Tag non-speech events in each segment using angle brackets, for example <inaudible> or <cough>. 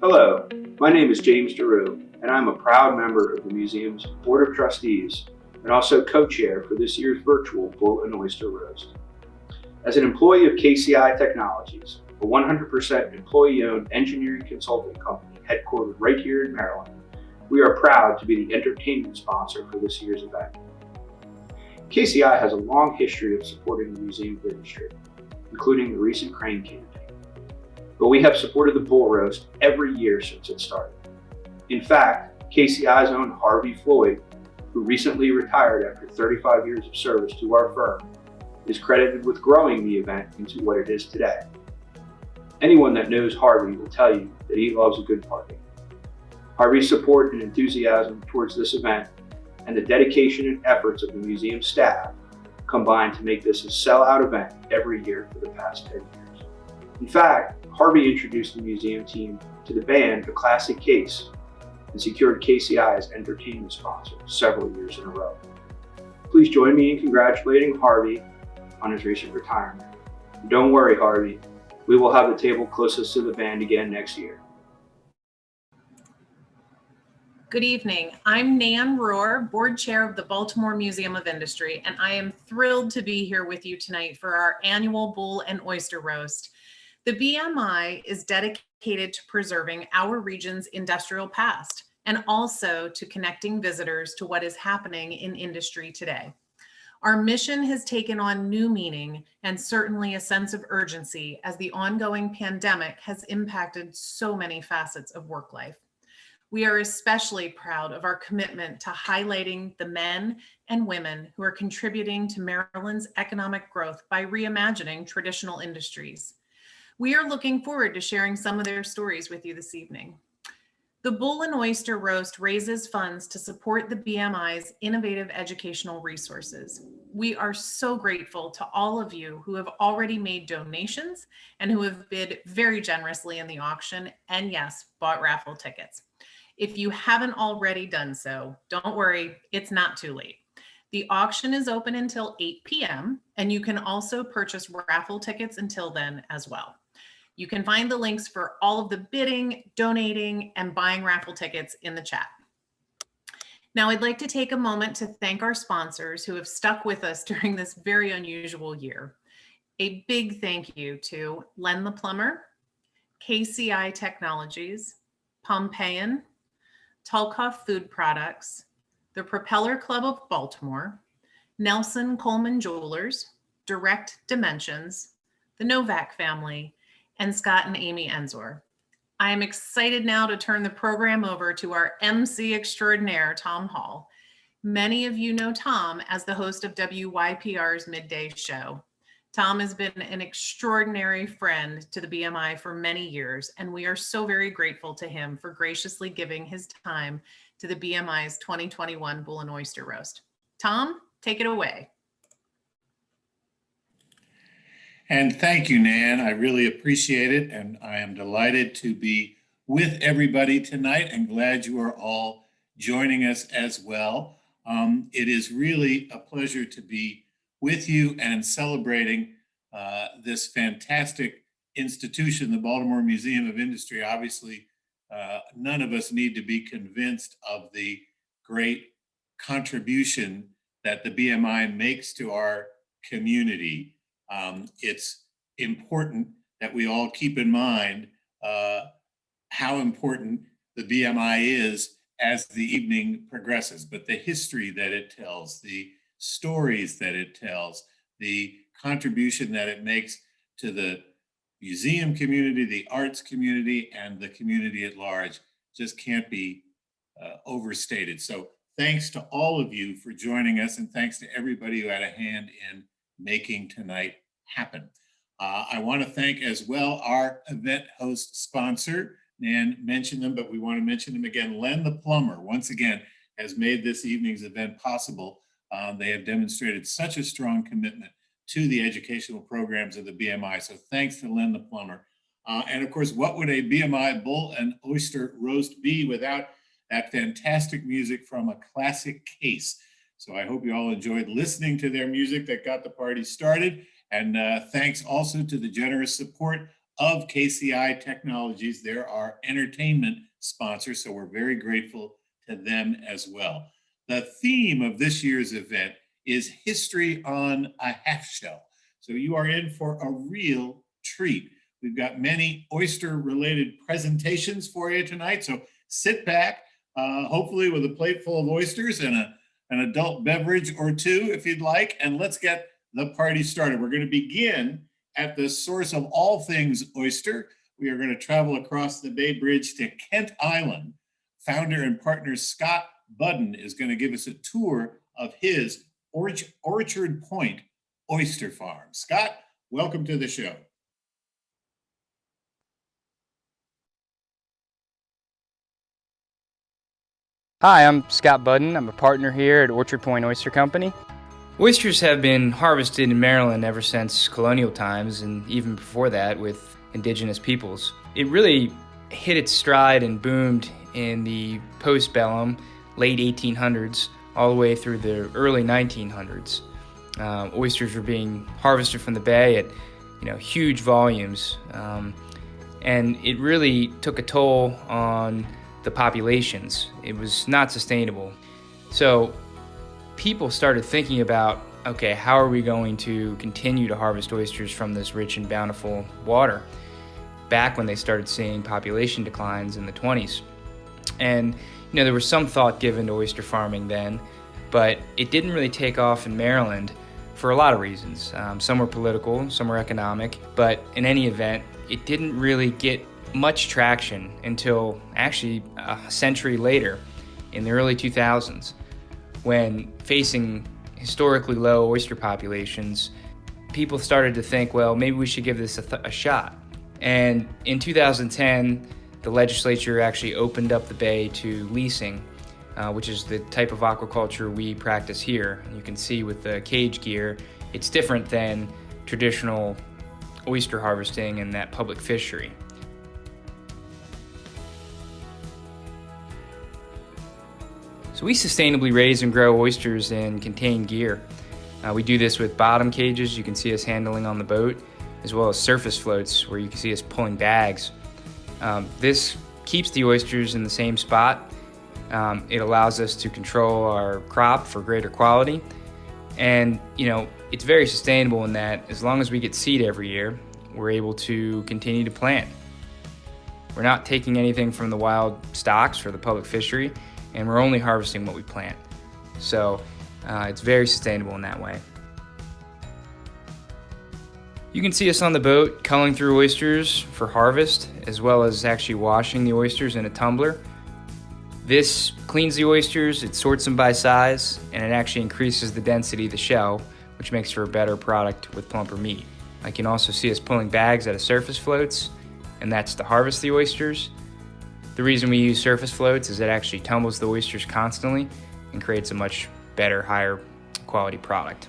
Hello, my name is James DeRue, and I'm a proud member of the museum's Board of Trustees and also co-chair for this year's virtual Bull and Oyster Roast. As an employee of KCI Technologies, a 100% employee-owned engineering consulting company headquartered right here in Maryland, we are proud to be the entertainment sponsor for this year's event. KCI has a long history of supporting the museum industry, including the recent crane campaign. But we have supported the bull roast every year since it started. In fact, KCI's own Harvey Floyd, who recently retired after 35 years of service to our firm, is credited with growing the event into what it is today. Anyone that knows Harvey will tell you that he loves a good party. Harvey's support and enthusiasm towards this event and the dedication and efforts of the museum staff combined to make this a sellout event every year for the past 10 years. In fact, Harvey introduced the museum team to the band The Classic Case and secured KCI as entertainment sponsor several years in a row. Please join me in congratulating Harvey on his recent retirement. Don't worry, Harvey, we will have the table closest to the band again next year. Good evening. I'm Nan Rohr, Board Chair of the Baltimore Museum of Industry, and I am thrilled to be here with you tonight for our annual Bull and Oyster Roast. The BMI is dedicated to preserving our region's industrial past and also to connecting visitors to what is happening in industry today. Our mission has taken on new meaning and certainly a sense of urgency as the ongoing pandemic has impacted so many facets of work life. We are especially proud of our commitment to highlighting the men and women who are contributing to Maryland's economic growth by reimagining traditional industries. We are looking forward to sharing some of their stories with you this evening. The Bull and Oyster Roast raises funds to support the BMI's innovative educational resources. We are so grateful to all of you who have already made donations and who have bid very generously in the auction and yes, bought raffle tickets. If you haven't already done so, don't worry, it's not too late. The auction is open until 8 p.m. and you can also purchase raffle tickets until then as well. You can find the links for all of the bidding, donating, and buying raffle tickets in the chat. Now I'd like to take a moment to thank our sponsors who have stuck with us <laughs> during this very unusual year. A big thank you to Len the Plumber, KCI Technologies, Pompeian, Tulkoff Food Products, the Propeller Club of Baltimore, Nelson Coleman Jewelers, Direct Dimensions, the Novak family, and Scott and Amy Enzor. I am excited now to turn the program over to our MC extraordinaire, Tom Hall. Many of you know Tom as the host of WYPR's Midday Show. Tom has been an extraordinary friend to the BMI for many years, and we are so very grateful to him for graciously giving his time to the BMI's 2021 Bull and Oyster Roast. Tom, take it away. And thank you, Nan. I really appreciate it, and I am delighted to be with everybody tonight and glad you are all joining us as well. Um, it is really a pleasure to be with you and celebrating uh, this fantastic institution, the Baltimore Museum of Industry. Obviously, uh, none of us need to be convinced of the great contribution that the BMI makes to our community. Um, it's important that we all keep in mind uh, how important the BMI is as the evening progresses, but the history that it tells, the stories that it tells, the contribution that it makes to the museum community, the arts community, and the community at large just can't be uh, overstated. So thanks to all of you for joining us and thanks to everybody who had a hand in making tonight happen. Uh, I want to thank as well our event host sponsor, Nan mentioned them, but we want to mention them again. Len the Plumber, once again, has made this evening's event possible um, they have demonstrated such a strong commitment to the educational programs of the BMI. So thanks to Len the Plumber. Uh, and of course, what would a BMI bull and oyster roast be without that fantastic music from a classic case? So I hope you all enjoyed listening to their music that got the party started. And uh, thanks also to the generous support of KCI Technologies. They're our entertainment sponsor, so we're very grateful to them as well. The theme of this year's event is History on a Half Shell. So you are in for a real treat. We've got many oyster related presentations for you tonight. So sit back, uh, hopefully with a plate full of oysters and a, an adult beverage or two if you'd like. And let's get the party started. We're going to begin at the source of all things oyster. We are going to travel across the Bay Bridge to Kent Island. Founder and partner Scott Budden is going to give us a tour of his Orch Orchard Point Oyster Farm. Scott, welcome to the show. Hi, I'm Scott Budden. I'm a partner here at Orchard Point Oyster Company. Oysters have been harvested in Maryland ever since colonial times and even before that with indigenous peoples. It really hit its stride and boomed in the postbellum, late 1800s, all the way through the early 1900s. Um, oysters were being harvested from the bay at you know huge volumes, um, and it really took a toll on the populations. It was not sustainable. So people started thinking about okay, how are we going to continue to harvest oysters from this rich and bountiful water? Back when they started seeing population declines in the 20s. And you know, there was some thought given to oyster farming then, but it didn't really take off in Maryland for a lot of reasons. Um, some were political, some were economic, but in any event, it didn't really get much traction until actually a century later in the early 2000s when facing historically low oyster populations, people started to think, well, maybe we should give this a, a, shot. And in 2010, the legislature actually opened up the bay to leasing, uh, which is the type of aquaculture we practice here. You can see with the cage gear, it's different than traditional oyster harvesting and that public fishery. So we sustainably raise and grow oysters in contained gear. Uh, we do this with bottom cages you can see us handling on the boat, as well as surface floats where you can see us pulling bags. Um, this keeps the oysters in the same spot. Um, it allows us to control our crop for greater quality. And, you know, it's very sustainable in that as long as we get seed every year, we're able to continue to plant. We're not taking anything from the wild stocks for the public fishery and we're only harvesting what we plant. So uh, it's very sustainable in that way. You can see us on the boat culling through oysters for harvest, as well as actually washing the oysters in a tumbler. This cleans the oysters, it sorts them by size, and it actually increases the density of the shell, which makes for a better product with plumper meat. I can also see us pulling bags out of surface floats, and that's to harvest the oysters. The reason we use surface floats is it actually tumbles the oysters constantly and creates a much better, higher quality product.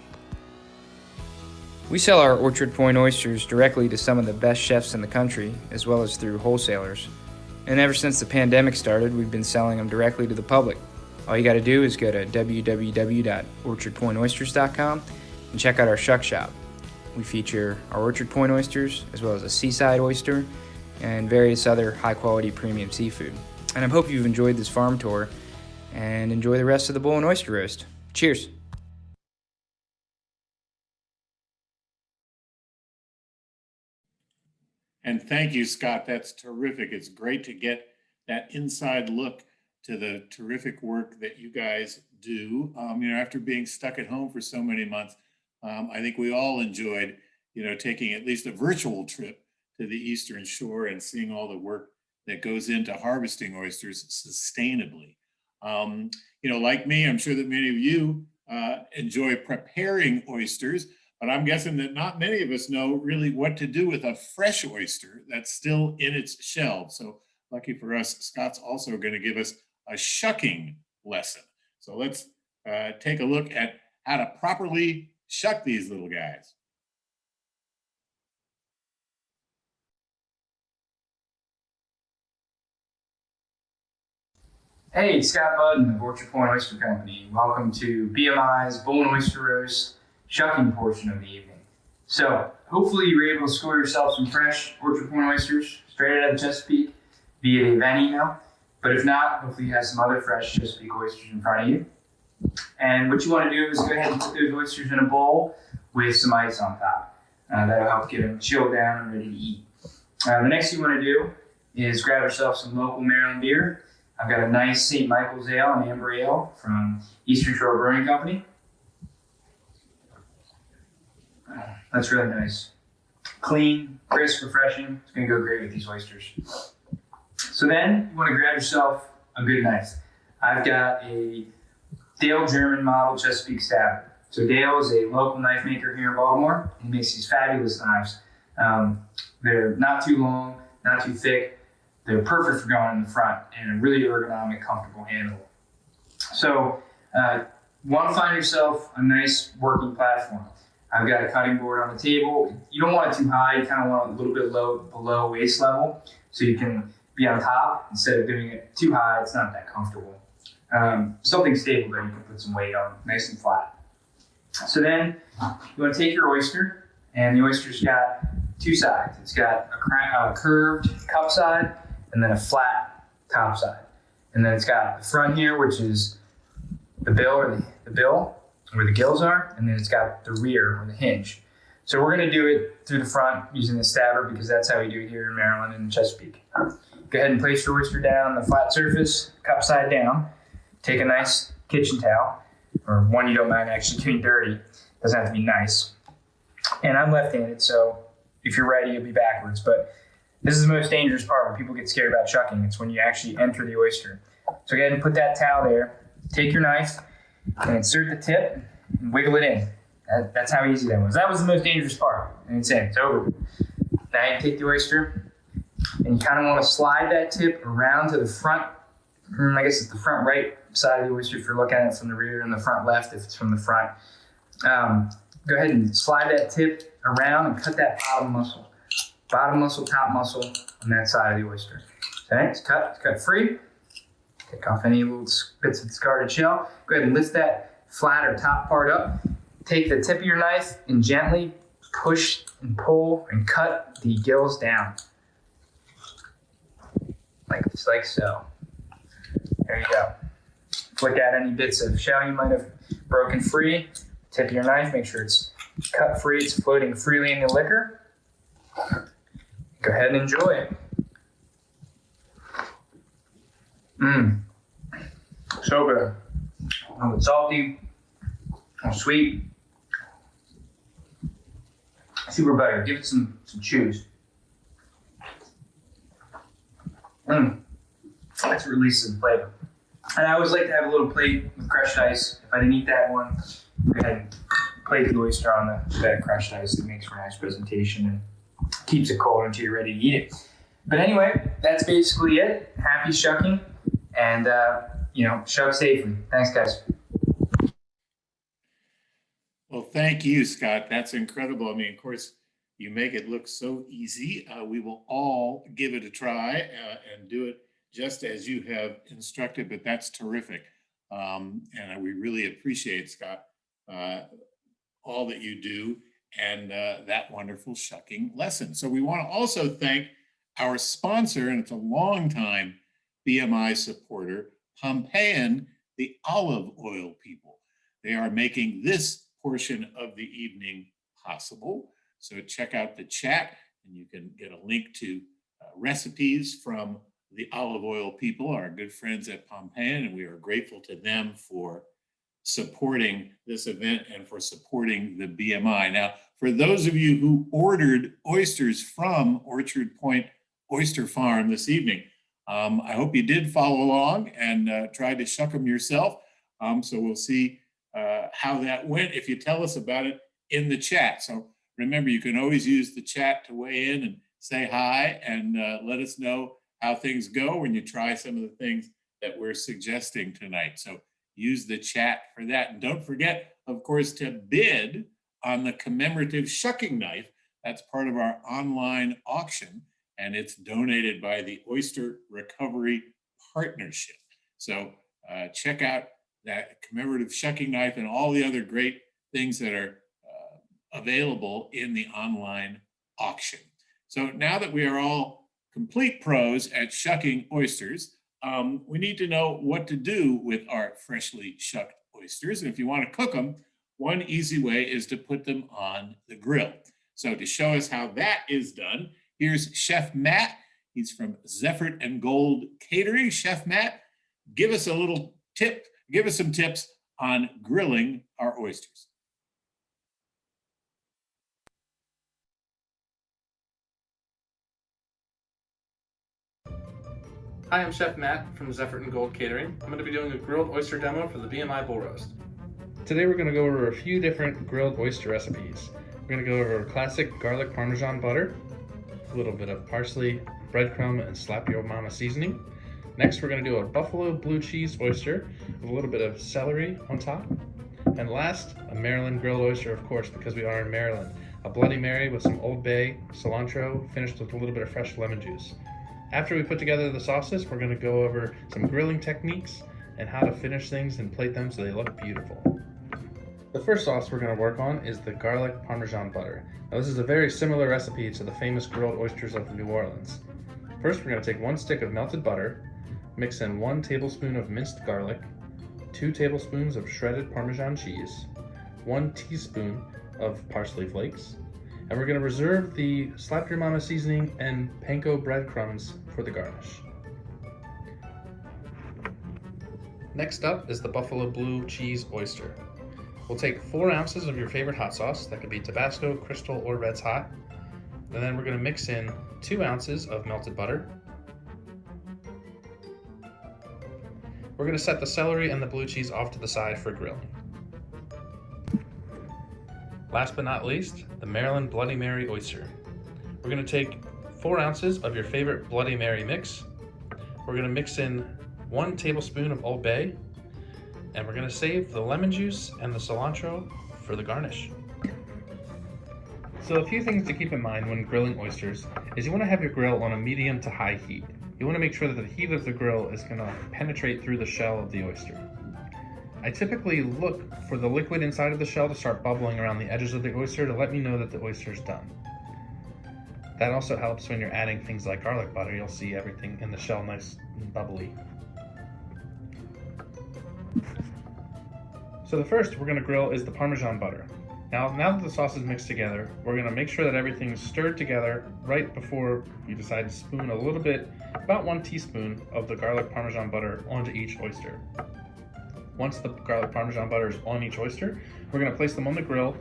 We sell our Orchard Point oysters directly to some of the best chefs in the country, as well as through wholesalers. And ever since the pandemic started, we've been selling them directly to the public. All you gotta do is go to www.orchardpointoysters.com and check out our shuck shop. We feature our Orchard Point oysters, as well as a seaside oyster, and various other high quality premium seafood. And I hope you've enjoyed this farm tour and enjoy the rest of the bull and oyster roast. Cheers. And thank you, Scott. That's terrific. It's great to get that inside look to the terrific work that you guys do. Um, you know, after being stuck at home for so many months, um, I think we all enjoyed, you know, taking at least a virtual trip to the Eastern Shore and seeing all the work that goes into harvesting oysters sustainably. Um, you know, like me, I'm sure that many of you uh, enjoy preparing oysters, but I'm guessing that not many of us know really what to do with a fresh oyster that's still in its shell. So lucky for us, Scott's also going to give us a shucking lesson. So let's uh, take a look at how to properly shuck these little guys. Hey, Scott Budden of Orchard Point Oyster Company. Welcome to BMI's Bull and Oyster Roast shucking portion of the evening. So, hopefully you were able to score yourself some fresh Orchard Point oysters straight out of Chesapeake via the event email. But if not, hopefully you have some other fresh Chesapeake oysters in front of you. And what you want to do is go ahead and put those oysters in a bowl with some ice on top. Uh, that'll help get them chilled down and ready to eat. Uh, the next thing you want to do is grab yourself some local Maryland beer. I've got a nice St. Michael's Ale and Amber Ale from Eastern Shore Brewing Company. That's really nice. Clean, crisp, refreshing. It's to go great with these oysters. So then you want to grab yourself a good knife. I've got a Dale German model Chesapeake Stabber. So Dale is a local knife maker here in Baltimore. He makes these fabulous knives. Um, they're not too long, not too thick. They're perfect for going in the front and a really ergonomic, comfortable handle. So, uh, want to find yourself a nice working platform. I've got a cutting board on the table. You don't want it too high. You kind of want it a little bit low, below waist level, so you can be on top instead of doing it too high. It's not that comfortable. Um, something stable that you can put some weight on, nice and flat. So then you want to take your oyster, and the oyster's got two sides. It's got a, a curved cup side and then a flat top side. And then it's got the front here, which is the bill or the, the bill where the gills are, and then it's got the rear or the hinge. So we're gonna do it through the front using the stabber because that's how we do it here in Maryland and Chesapeake. Go ahead and place your oyster down on the flat surface, cup side down. Take a nice kitchen towel, or one you don't mind actually getting dirty. Doesn't have to be nice. And I'm left-handed, so if you're ready, you'll be backwards. But this is the most dangerous part when people get scared about chucking. It's when you actually enter the oyster. So go ahead and put that towel there. Take your knife and insert the tip and wiggle it in. That, that's how easy that was. That was the most dangerous part. And it's in. It's over. Now you take the oyster and you kind of want to slide that tip around to the front. hmm, I guess it's the front right side of the oyster if you're looking at it from the rear, and the front left if it's from the front. Um, go ahead and slide that tip around and cut that bottom muscle. Bottom muscle, top muscle on that side of the oyster. Okay, it's cut, it's cut free. Take off any little bits of discarded shell. Go ahead and lift that flat or top part up. Take the tip of your knife and gently push and pull and cut the gills down. Like, this, like so. There you go. Flick out any bits of shell you might have broken free. Tip of your knife, make sure it's cut free, it's floating freely in the liquor. Go ahead and enjoy. Mmm. So good. A little salty, a sweet. Super butter. Give it some, some chews. Mmm. That's release of flavor. And I always like to have a little plate with crushed ice. If I didn't eat that one, ahead and plate the oyster on the bed of crushed ice. It makes for a nice presentation and keeps it cold until you're ready to eat it. But anyway, that's basically it. Happy shucking and, uh, you know, shuck safely. Thanks, guys. Well, thank you, Scott. That's incredible. I mean, of course, you make it look so easy. Uh, we will all give it a try uh, and do it just as you have instructed, but that's terrific. Um, and we really appreciate, Scott, uh, all that you do and uh, that wonderful shucking lesson. So we want to also thank our sponsor, and it's a long time BMI supporter, Pompeian, the olive oil people. They are making this portion of the evening possible. So check out the chat and you can get a link to uh, recipes from the olive oil people, our good friends at Pompeian, and we are grateful to them for supporting this event and for supporting the BMI. Now, for those of you who ordered oysters from Orchard Point Oyster Farm this evening, um, I hope you did follow along and uh, try to shuck them yourself. Um, so we'll see uh, how that went if you tell us about it in the chat. So remember, you can always use the chat to weigh in and say hi and uh, let us know how things go when you try some of the things that we're suggesting tonight. So use the chat for that. And don't forget, of course, to bid on the commemorative shucking knife. That's part of our online auction and it's donated by the Oyster Recovery Partnership. So uh, check out that commemorative shucking knife and all the other great things that are uh, available in the online auction. So now that we are all complete pros at shucking oysters, um, we need to know what to do with our freshly shucked oysters. And if you want to cook them, one easy way is to put them on the grill. So to show us how that is done, here's Chef Matt. He's from Zeffert and Gold Catering. Chef Matt, give us a little tip, give us some tips on grilling our oysters. Hi, I'm Chef Matt from Zeffert and Gold Catering. I'm going to be doing a grilled oyster demo for the BMI Bull Roast. Today we're going to go over a few different grilled oyster recipes. We're going to go over classic garlic parmesan butter, a little bit of parsley, breadcrumb, and slap your mama seasoning. Next we're going to do a buffalo blue cheese oyster with a little bit of celery on top. And last, a Maryland grilled oyster, of course, because we are in Maryland. A Bloody Mary with some Old Bay, cilantro, finished with a little bit of fresh lemon juice. After we put together the sauces, we're going to go over some grilling techniques and how to finish things and plate them so they look beautiful. The first sauce we're going to work on is the garlic parmesan butter. Now this is a very similar recipe to the famous grilled oysters of New Orleans. First we're going to take one stick of melted butter, mix in one tablespoon of minced garlic, two tablespoons of shredded parmesan cheese, one teaspoon of parsley flakes, and we're gonna reserve the slap your mama seasoning and panko breadcrumbs for the garnish. Next up is the buffalo blue cheese oyster. We'll take four ounces of your favorite hot sauce, that could be Tabasco, Crystal, or Red's Hot. And then we're gonna mix in two ounces of melted butter. We're gonna set the celery and the blue cheese off to the side for grilling. Last but not least, the Maryland Bloody Mary oyster. We're gonna take four ounces of your favorite Bloody Mary mix. We're gonna mix in one tablespoon of Old Bay, and we're gonna save the lemon juice and the cilantro for the garnish. So a few things to keep in mind when grilling oysters is you wanna have your grill on a medium to high heat. You wanna make sure that the heat of the grill is gonna penetrate through the shell of the oyster. I typically look for the liquid inside of the shell to start bubbling around the edges of the oyster to let me know that the oyster is done. That also helps when you're adding things like garlic butter. You'll see everything in the shell nice and bubbly. So the first we're gonna grill is the Parmesan butter. Now, now that the sauce is mixed together, we're gonna make sure that everything's stirred together right before you decide to spoon a little bit, about one teaspoon of the garlic Parmesan butter onto each oyster. Once the garlic parmesan butter is on each oyster, we're gonna place them on the grill,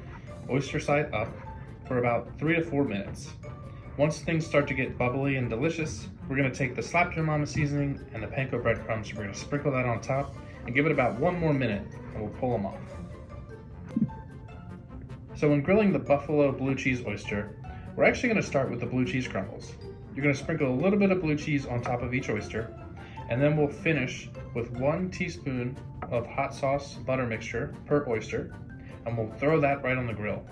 oyster side up, for about three to four minutes. Once things start to get bubbly and delicious, we're gonna take the slap your mama seasoning and the panko breadcrumbs, we're gonna sprinkle that on top and give it about one more minute and we'll pull them off. So when grilling the buffalo blue cheese oyster, we're actually gonna start with the blue cheese crumbles. You're gonna sprinkle a little bit of blue cheese on top of each oyster, and then we'll finish with one teaspoon of hot sauce butter mixture per oyster, and we'll throw that right on the grill.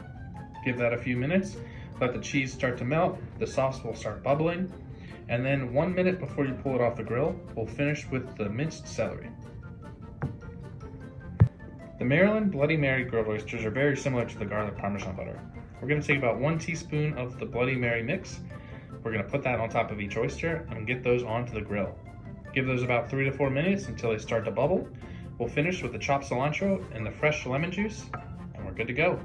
Give that a few minutes, let the cheese start to melt, the sauce will start bubbling, and then one minute before you pull it off the grill, we'll finish with the minced celery. The Maryland Bloody Mary grilled oysters are very similar to the garlic parmesan butter. We're going to take about one teaspoon of the Bloody Mary mix. We're going to put that on top of each oyster and get those onto the grill. Give those about three to four minutes until they start to bubble. We'll finish with the chopped cilantro and the fresh lemon juice, and we're good to go.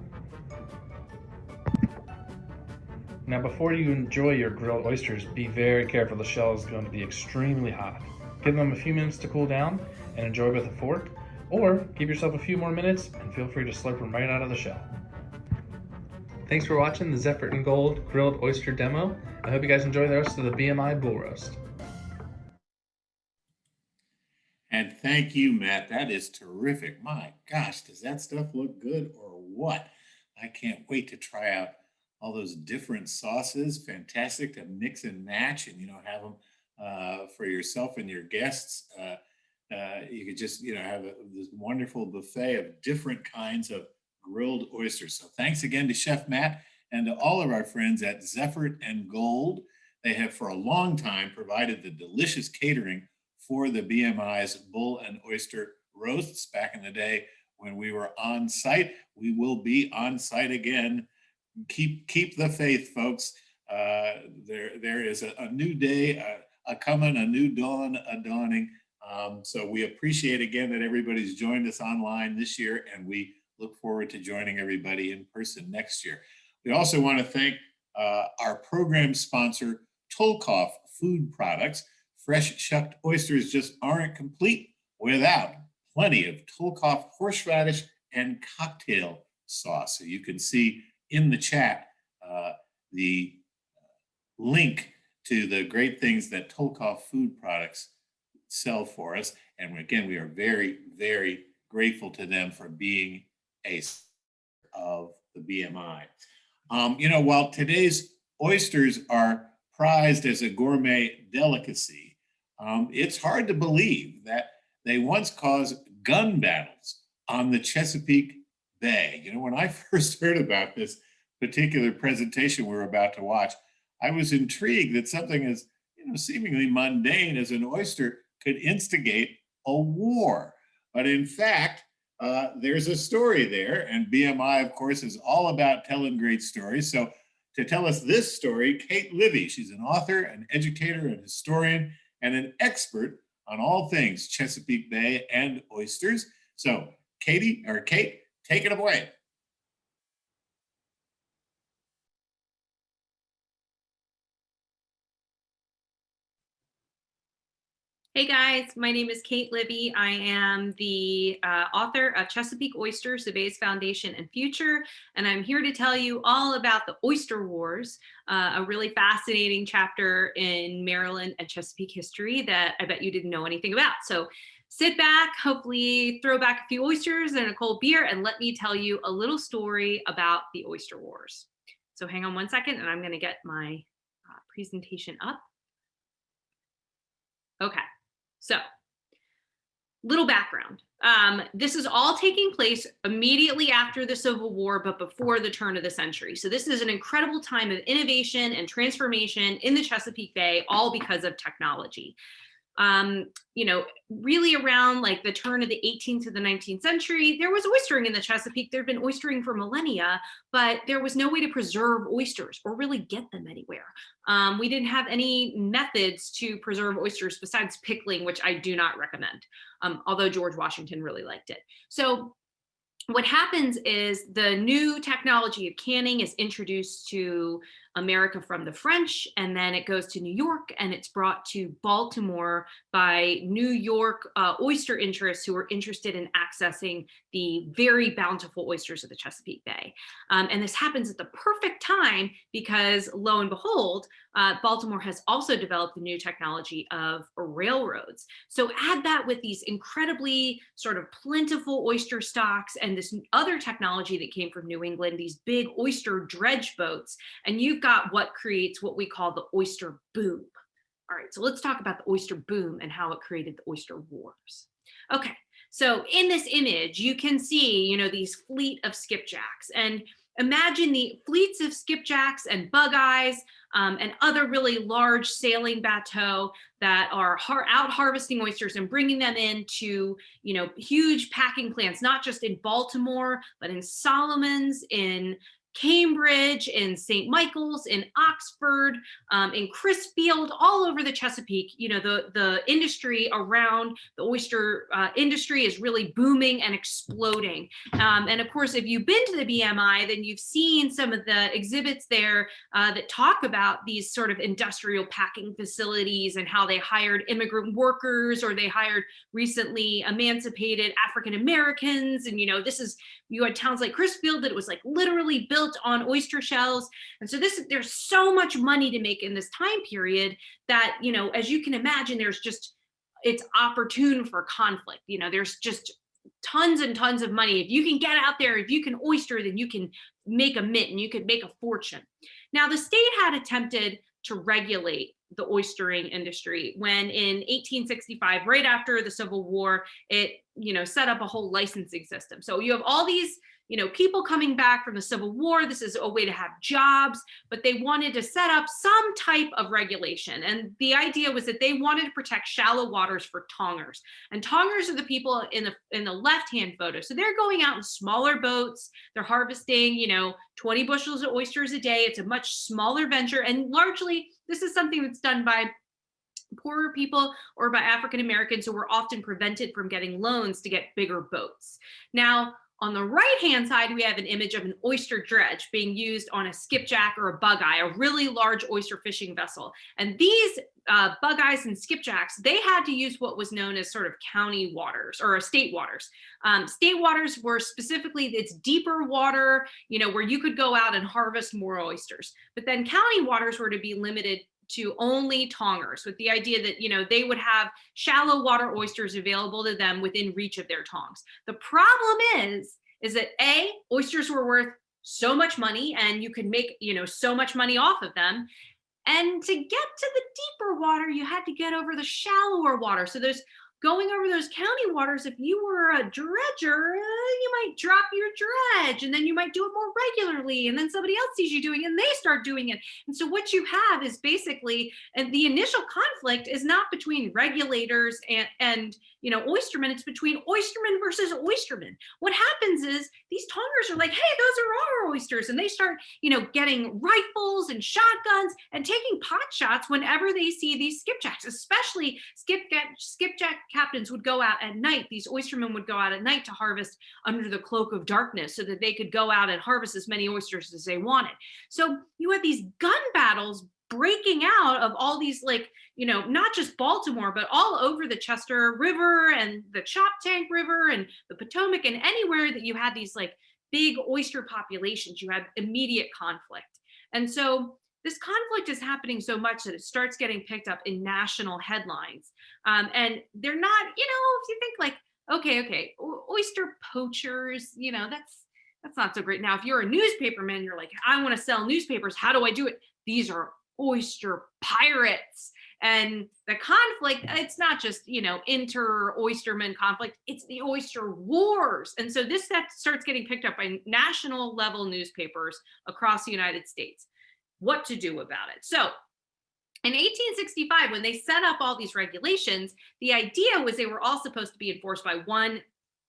Now before you enjoy your grilled oysters, be very careful. The shell is going to be extremely hot. Give them a few minutes to cool down and enjoy with a fork, or give yourself a few more minutes and feel free to slurp them right out of the shell. Thanks for watching the Zeffert and Gold grilled oyster demo. I hope you guys enjoy the rest of the BMI bull roast. And thank you, Matt. That is terrific. My gosh, does that stuff look good or what? I can't wait to try out all those different sauces. Fantastic to mix and match and, you know, have them uh, for yourself and your guests. Uh, uh, you could just, you know, have a, this wonderful buffet of different kinds of grilled oysters. So thanks again to Chef Matt and to all of our friends at Zeffert and Gold. They have for a long time provided the delicious catering for the BMI's bull and oyster roasts back in the day when we were on site. We will be on site again keep keep the faith, folks. Uh, there there is a, a new day a, a coming, a new dawn, a dawning. Um, so we appreciate again that everybody's joined us online this year, and we look forward to joining everybody in person next year. We also want to thank uh, our program sponsor, Tulkoff Food Products. Fresh shucked oysters just aren't complete without plenty of Tulkoff horseradish and cocktail sauce. So you can see in the chat uh, the link to the great things that Tulkoff Food Products sell for us. And again, we are very, very grateful to them for being a of the BMI. Um, you know, while today's oysters are prized as a gourmet delicacy, um, it's hard to believe that they once caused gun battles on the Chesapeake Bay. You know, when I <laughs> first heard about this particular presentation we're about to watch, I was intrigued that something as you know seemingly mundane as an oyster could instigate a war. But in fact, uh, there's a story there, and BMI, of course, is all about telling great stories. So to tell us this story, Kate Livie, she's an author, an educator, an historian, and an expert on all things Chesapeake Bay and oysters. So Katie, or Kate, take it away. Hey guys, my name is Kate Livie. I am the uh, author of Chesapeake Oyster, Bay's Foundation and Future, and I'm here to tell you all about the Oyster Wars, uh, a really fascinating chapter in Maryland and Chesapeake history that I bet you didn't know anything about. So sit back, hopefully throw back a few oysters and a cold beer, and let me tell you a little story about the Oyster Wars. So hang on one second, and I'm gonna get my uh, presentation up. Okay. So little background. Um, this is all taking place immediately after the Civil War, but before the turn of the century. So this is an incredible time of innovation and transformation in the Chesapeake Bay, all because of technology um, you know, really around like the turn of the 18th to the 19th century, there was oystering in the Chesapeake. There'd been oystering for millennia, but there was no way to preserve oysters or really get them anywhere. Um, we didn't have any methods to preserve oysters besides pickling, which I do not recommend, um, although George Washington really liked it. So what happens is the new technology of canning is introduced to America from the French, and then it goes to New York and it's brought to Baltimore by New York uh, oyster interests who are interested in accessing the very bountiful oysters of the Chesapeake Bay. Um, and this happens at the perfect time because lo and behold, uh, Baltimore has also developed the new technology of railroads. So add that with these incredibly sort of plentiful oyster stocks and this other technology that came from New England, these big oyster dredge boats, and got what creates what we call the oyster boom. All right, so let's talk about the oyster boom and how it created the oyster wars. Okay, so in this image, you can see, you know, these fleet of skipjacks and imagine the fleets of skipjacks and bug eyes um, and other really large sailing bateau that are har out harvesting oysters and bringing them into, you know, huge packing plants, not just in Baltimore, but in Solomons, in Cambridge, in St. Michael's, in Oxford, um, in Crisfield, all over the Chesapeake. You know, the, the industry around the oyster uh, industry is really booming and exploding. Um, and of course, if you've been to the BMI, then you've seen some of the exhibits there uh, that talk about these sort of industrial packing facilities and how they hired immigrant workers or they hired recently emancipated African Americans. And, you know, this is, you had towns like Crisfield that it was like literally built on oyster shells. And so this there's so much money to make in this time period that, you know, as you can imagine, there's just, it's opportune for conflict. You know, there's just tons and tons of money. If you can get out there, if you can oyster, then you can make a mint and you could make a fortune. Now the state had attempted to regulate the oystering industry when in 1865 right after the civil war it you know set up a whole licensing system so you have all these you know, people coming back from the Civil War. This is a way to have jobs, but they wanted to set up some type of regulation. And the idea was that they wanted to protect shallow waters for tongers. And tongers are the people in the in the left-hand photo. So they're going out in smaller boats. They're harvesting, you know, 20 bushels of oysters a day. It's a much smaller venture. And largely, this is something that's done by poorer people or by African Americans who were often prevented from getting loans to get bigger boats. Now, on the right hand side, we have an image of an oyster dredge being used on a skipjack or a bugeye, a really large oyster fishing vessel. And these uh, bugeyes and skipjacks, they had to use what was known as sort of county waters or state waters. Um, state waters were specifically, it's deeper water, you know, where you could go out and harvest more oysters. But then county waters were to be limited to only tongers with the idea that, you know, they would have shallow water oysters available to them within reach of their tongs. The problem is, is that A, oysters were worth so much money and you could make, you know, so much money off of them. And to get to the deeper water, you had to get over the shallower water. So there's going over those county waters, if you were a dredger, uh, you might drop your dredge and then you might do it more regularly. And then somebody else sees you doing it and they start doing it. And so what you have is basically, and the initial conflict is not between regulators and, and you know, oystermen, it's between oystermen versus oystermen. What happens is these tongers are like, hey, those are our oysters. And they start, you know, getting rifles and shotguns and taking pot shots whenever they see these skipjacks, especially skipjack, skipjack captains would go out at night. These oystermen would go out at night to harvest under the cloak of darkness so that they could go out and harvest as many oysters as they wanted. So you had these gun battles breaking out of all these like you know not just baltimore but all over the chester river and the choptank river and the potomac and anywhere that you had these like big oyster populations you had immediate conflict and so this conflict is happening so much that it starts getting picked up in national headlines. Um, and they're not you know if you think like okay okay oyster poachers you know that's that's not so great. Now if you're a newspaperman you're like i want to sell newspapers. How do i do it? These are oyster pirates. And the conflict it's not just you know inter oysterman conflict it's the oyster wars. And so this that starts getting picked up by national level newspapers across the united states what to do about it. So in 1865 when they set up all these regulations the idea was they were all supposed to be enforced by one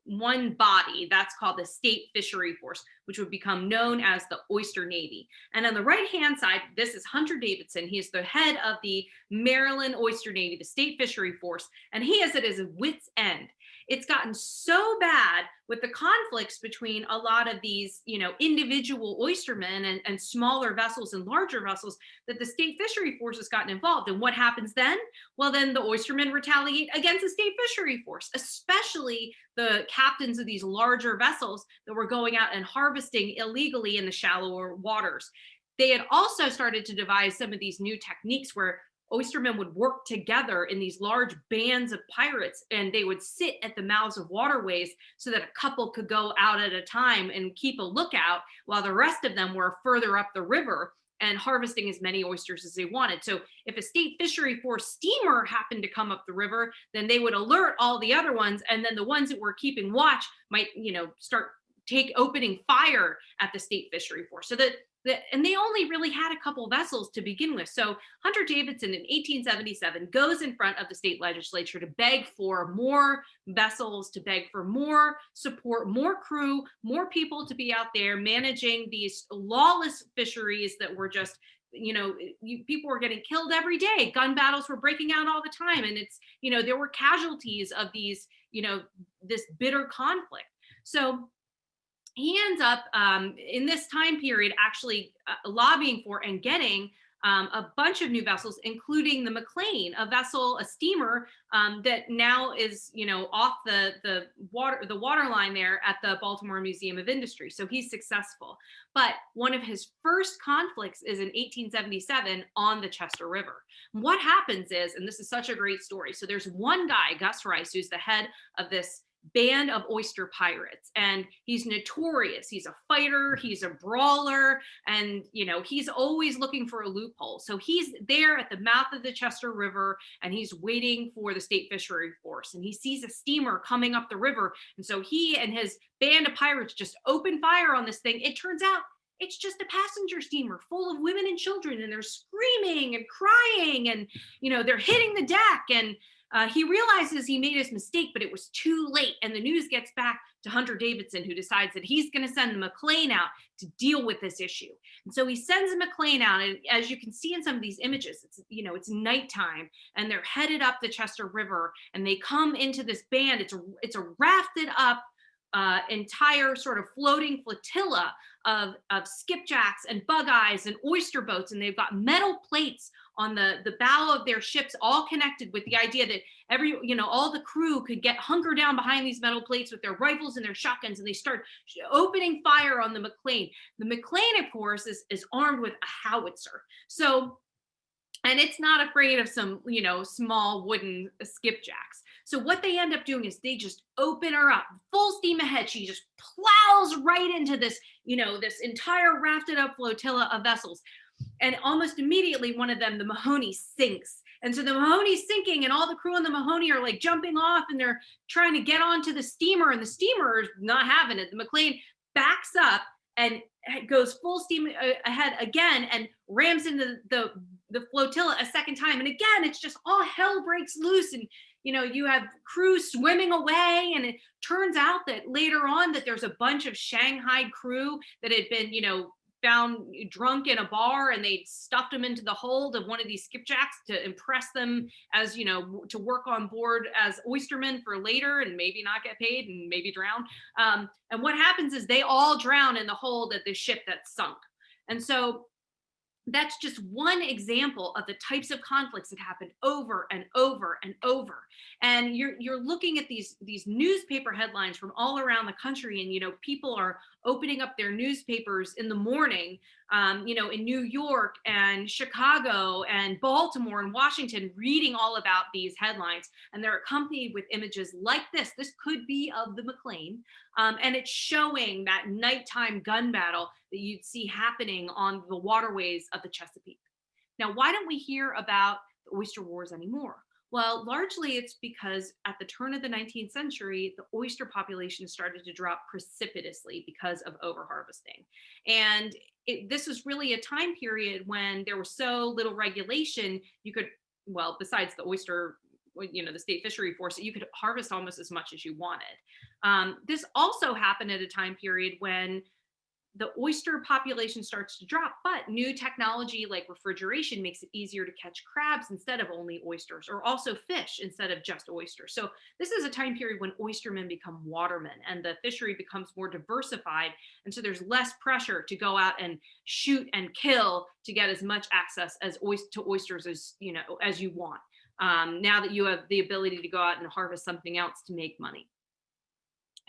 one body. That's called the state fishery force which would become known as the oyster navy. And on the right hand side this is hunter davidson. He is the head of the maryland oyster navy the state fishery force and he has it as a wit's end it's gotten so bad with the conflicts between a lot of these, you know, individual oystermen and, and smaller vessels and larger vessels that the state fishery force has gotten involved. And what happens then? Well, then the oystermen retaliate against the state fishery force, especially the captains of these larger vessels that were going out and harvesting illegally in the shallower waters. They had also started to devise some of these new techniques where oystermen would work together in these large bands of pirates and they would sit at the mouths of waterways so that a couple could go out at a time and keep a lookout while the rest of them were further up the river and harvesting as many oysters as they wanted. So if a state fishery force steamer happened to come up the river, then they would alert all the other ones. And then the ones that were keeping watch might, you know, start take opening fire at the state fishery force. So that and they only really had a couple vessels to begin with. So Hunter Davidson in 1877 goes in front of the state legislature to beg for more vessels, to beg for more support, more crew, more people to be out there managing these lawless fisheries that were just you know you, people were getting killed every day. Gun battles were breaking out all the time. And it's you know there were casualties of these you know this bitter conflict. So he ends up um, in this time period actually uh, lobbying for and getting um, a bunch of new vessels, including the McLane, a vessel, a steamer um, that now is, you know, off the the water the water line there at the Baltimore Museum of Industry. So he's successful. But one of his first conflicts is in 1877 on the Chester River. What happens is, and this is such a great story. So there's one guy, Gus Rice, who's the head of this band of oyster pirates and he's notorious. He's a fighter mm-hmm. he's a brawler and you know he's always looking for a loophole. So he's there at the mouth of the chester river and he's waiting for the state fishery force and he sees a steamer coming up the river and so he and his band of pirates just open fire on this thing. It turns out it's just a passenger steamer full of women and children and they're screaming and crying and you know they're hitting the deck and uh, he realizes he made his mistake, but it was too late. And the news gets back to Hunter Davidson, who decides that he's going to send McLane out to deal with this issue. And so he sends McLane out. And as you can see in some of these images, it's, you know, it's nighttime and they're headed up the Chester River and they come into this band. It's a, it's a rafted up uh, entire sort of floating flotilla of, of skipjacks and bug eyes and oyster boats. And they've got metal plates on the, the bow of their ships, all connected with the idea that every, you know, all the crew could get hunker down behind these metal plates with their rifles and their shotguns. And they start opening fire on the McLane. The McLane, of course, is, is armed with a howitzer. So and it's not afraid of some, you know, small wooden skipjacks. So what they end up doing is they just open her up full steam ahead. She just plows right into this, you know, this entire rafted up flotilla of vessels. And almost immediately one of them, the Mahoney sinks. And so the Mahoney's sinking and all the crew on the Mahoney are like jumping off and they're trying to get onto the steamer and the steamer is not having it. The McLane backs up and goes full steam uh, ahead again and rams into the, the flotilla a second time. And again, it's just all hell breaks loose and you know, you have crew swimming away and it turns out that later on that there's a bunch of Shanghai crew that had been, you know, found drunk in a bar and they stuffed them into the hold of one of these skipjacks to impress them as you know to work on board as oystermen for later and maybe not get paid and maybe drown. Um, and what happens is they all drown in the hold at the ship that's sunk. And so that's just one example of the types of conflicts that happen over and over and over. And you're you're looking at these these newspaper headlines from all around the country and you know people are opening up their newspapers in the morning um, you know in new york and chicago and baltimore and washington reading all about these headlines and they're accompanied with images like this this could be of the mclane um, and it's showing that nighttime gun battle that you'd see happening on the waterways of the Chesapeake. Now, why don't we hear about the oyster wars anymore? Well, largely it's because at the turn of the 19th century, the oyster population started to drop precipitously because of overharvesting. And it, this was really a time period when there was so little regulation, you could, well, besides the oyster you know the state fishery force you could harvest almost as much as you wanted um, this also happened at a time period when the oyster population starts to drop, but new technology like refrigeration makes it easier to catch crabs instead of only oysters, or also fish instead of just oysters. So this is a time period when oystermen become watermen and the fishery becomes more diversified. And so there's less pressure to go out and shoot and kill to get as much access as to oysters as you know as you want. Um, now that you have the ability to go out and harvest something else to make money.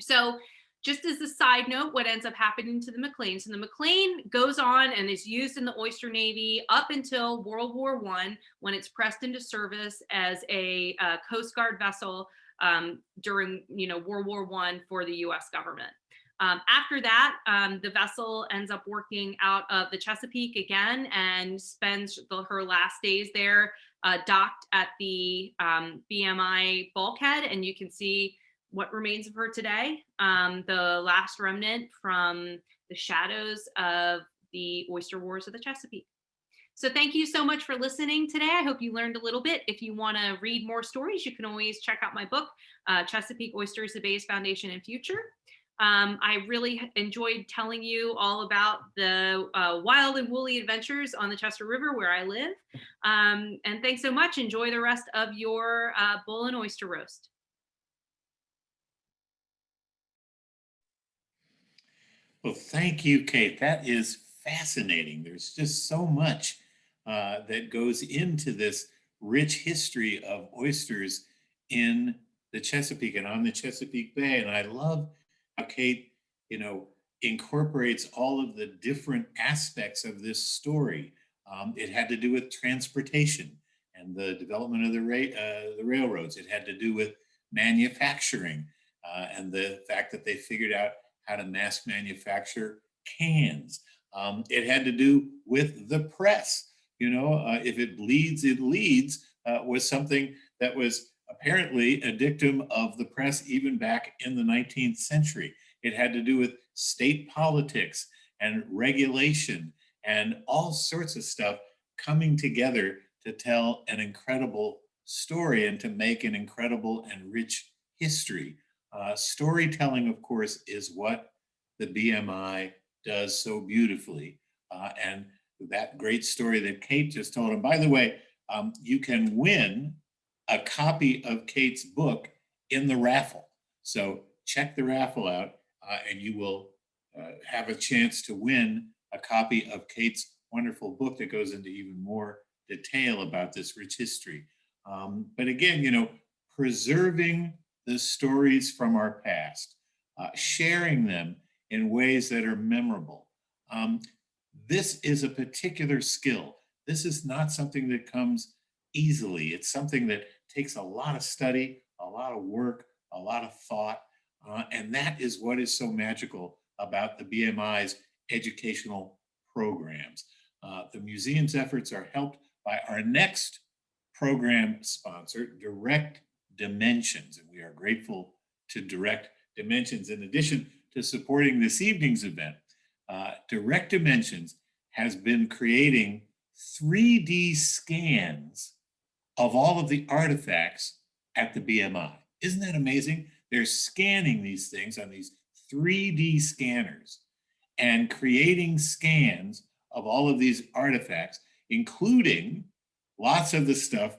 So just as a side note, what ends up happening to the McLanes, and the McLane goes on and is used in the Oyster Navy up until World War One, when it's pressed into service as a uh, Coast Guard vessel um, during, you know, World War One for the U.S. government. Um, after that, um, the vessel ends up working out of the Chesapeake again and spends the, her last days there uh, docked at the um, BMI bulkhead. And you can see what remains of her today, um, the last remnant from the shadows of the oyster wars of the Chesapeake. So thank you so much for listening today. I hope you learned a little bit. If you want to read more stories, you can always check out my book, uh, Chesapeake Oysters, the Bay's Foundation and Future. Um, I really enjoyed telling you all about the uh, wild and woolly adventures on the Chester River where I live. Um, and thanks so much. Enjoy the rest of your uh, bull and oyster roast. Well, thank you, Kate. That is fascinating. There's just so much uh, that goes into this rich history of oysters in the Chesapeake and on the Chesapeake Bay. And I love how Kate, you know, incorporates all of the different aspects of this story. Um, it had to do with transportation and the development of the, ra uh, the railroads. It had to do with manufacturing. uh, and the fact that they figured out how to mass manufacture cans. Um, it had to do with the press. You know, uh, if it bleeds, it leads uh, was something that was apparently a dictum of the press even back in the 19th century. It had to do with state politics and regulation and all sorts of stuff coming together to tell an incredible story and to make an incredible and rich history. Uh, storytelling, of course, is what the BMI does so beautifully. Uh, and that great story that Kate just told. And by the way, um, you can win a copy of Kate's book in the raffle. So check the raffle out uh, and you will uh, have a chance to win a copy of Kate's wonderful book that goes into even more detail about this rich history. Um, but again, you know, preserving the stories from our past, uh, sharing them in ways that are memorable. Um, this is a particular skill. This is not something that comes easily. It's something that takes a lot of study, a lot of work, a lot of thought, uh, and that is what is so magical about the BMI's educational programs. Uh, the museum's efforts are helped by our next program sponsor, Direct Dimensions, and we are grateful to Direct Dimensions. In addition to supporting this evening's event, uh, Direct Dimensions has been creating 3D scans of all of the artifacts at the BMI. Isn't that amazing? They're scanning these things on these 3D scanners and creating scans of all of these artifacts, including lots of the stuff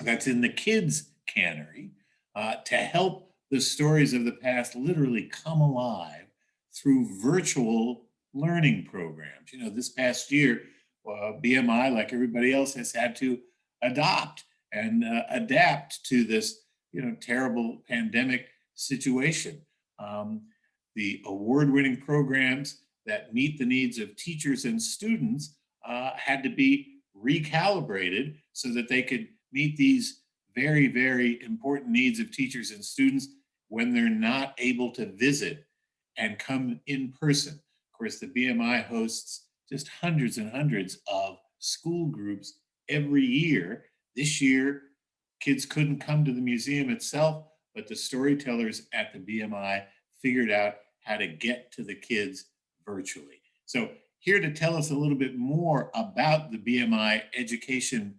that's in the kids' cannery uh, to help the stories of the past literally come alive through virtual learning programs. You know, this past year, uh, BMI, like everybody else, has had to adopt and uh, adapt to this, you know, terrible pandemic situation. Um, the award-winning programs that meet the needs of teachers and students uh, had to be recalibrated so that they could meet these very, very important needs of teachers and students when they're not able to visit and come in person. Of course, the BMI hosts just hundreds and hundreds of school groups every year. This year, kids couldn't come to the museum itself, but the storytellers at the BMI figured out how to get to the kids virtually. So here to tell us a little bit more about the BMI education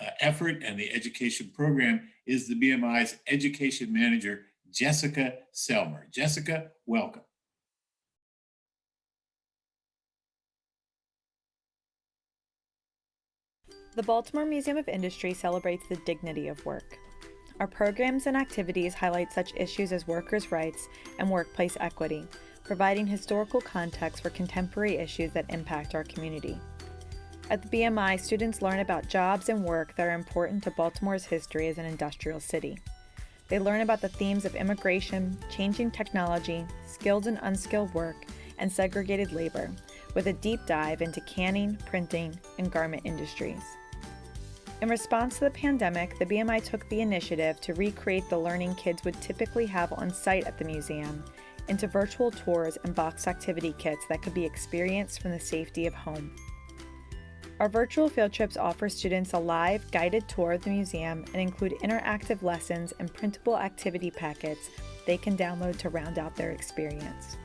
uh, effort and the education program is the BMI's education manager, Jessica Selmer. Jessica, welcome. The Baltimore Museum of Industry celebrates the dignity of work. Our programs and activities highlight such issues as workers' rights and workplace equity, providing historical context for contemporary issues that impact our community. At the BMI, students learn about jobs and work that are important to Baltimore's history as an industrial city. They learn about the themes of immigration, changing technology, skilled and unskilled work, and segregated labor, with a deep dive into canning, printing, and garment industries. In response to the pandemic, the BMI took the initiative to recreate the learning kids would typically have on site at the museum into virtual tours and box activity kits that could be experienced from the safety of home. Our virtual field trips offer students a live, guided tour of the museum and include interactive lessons and printable activity packets they can download to round out their experience.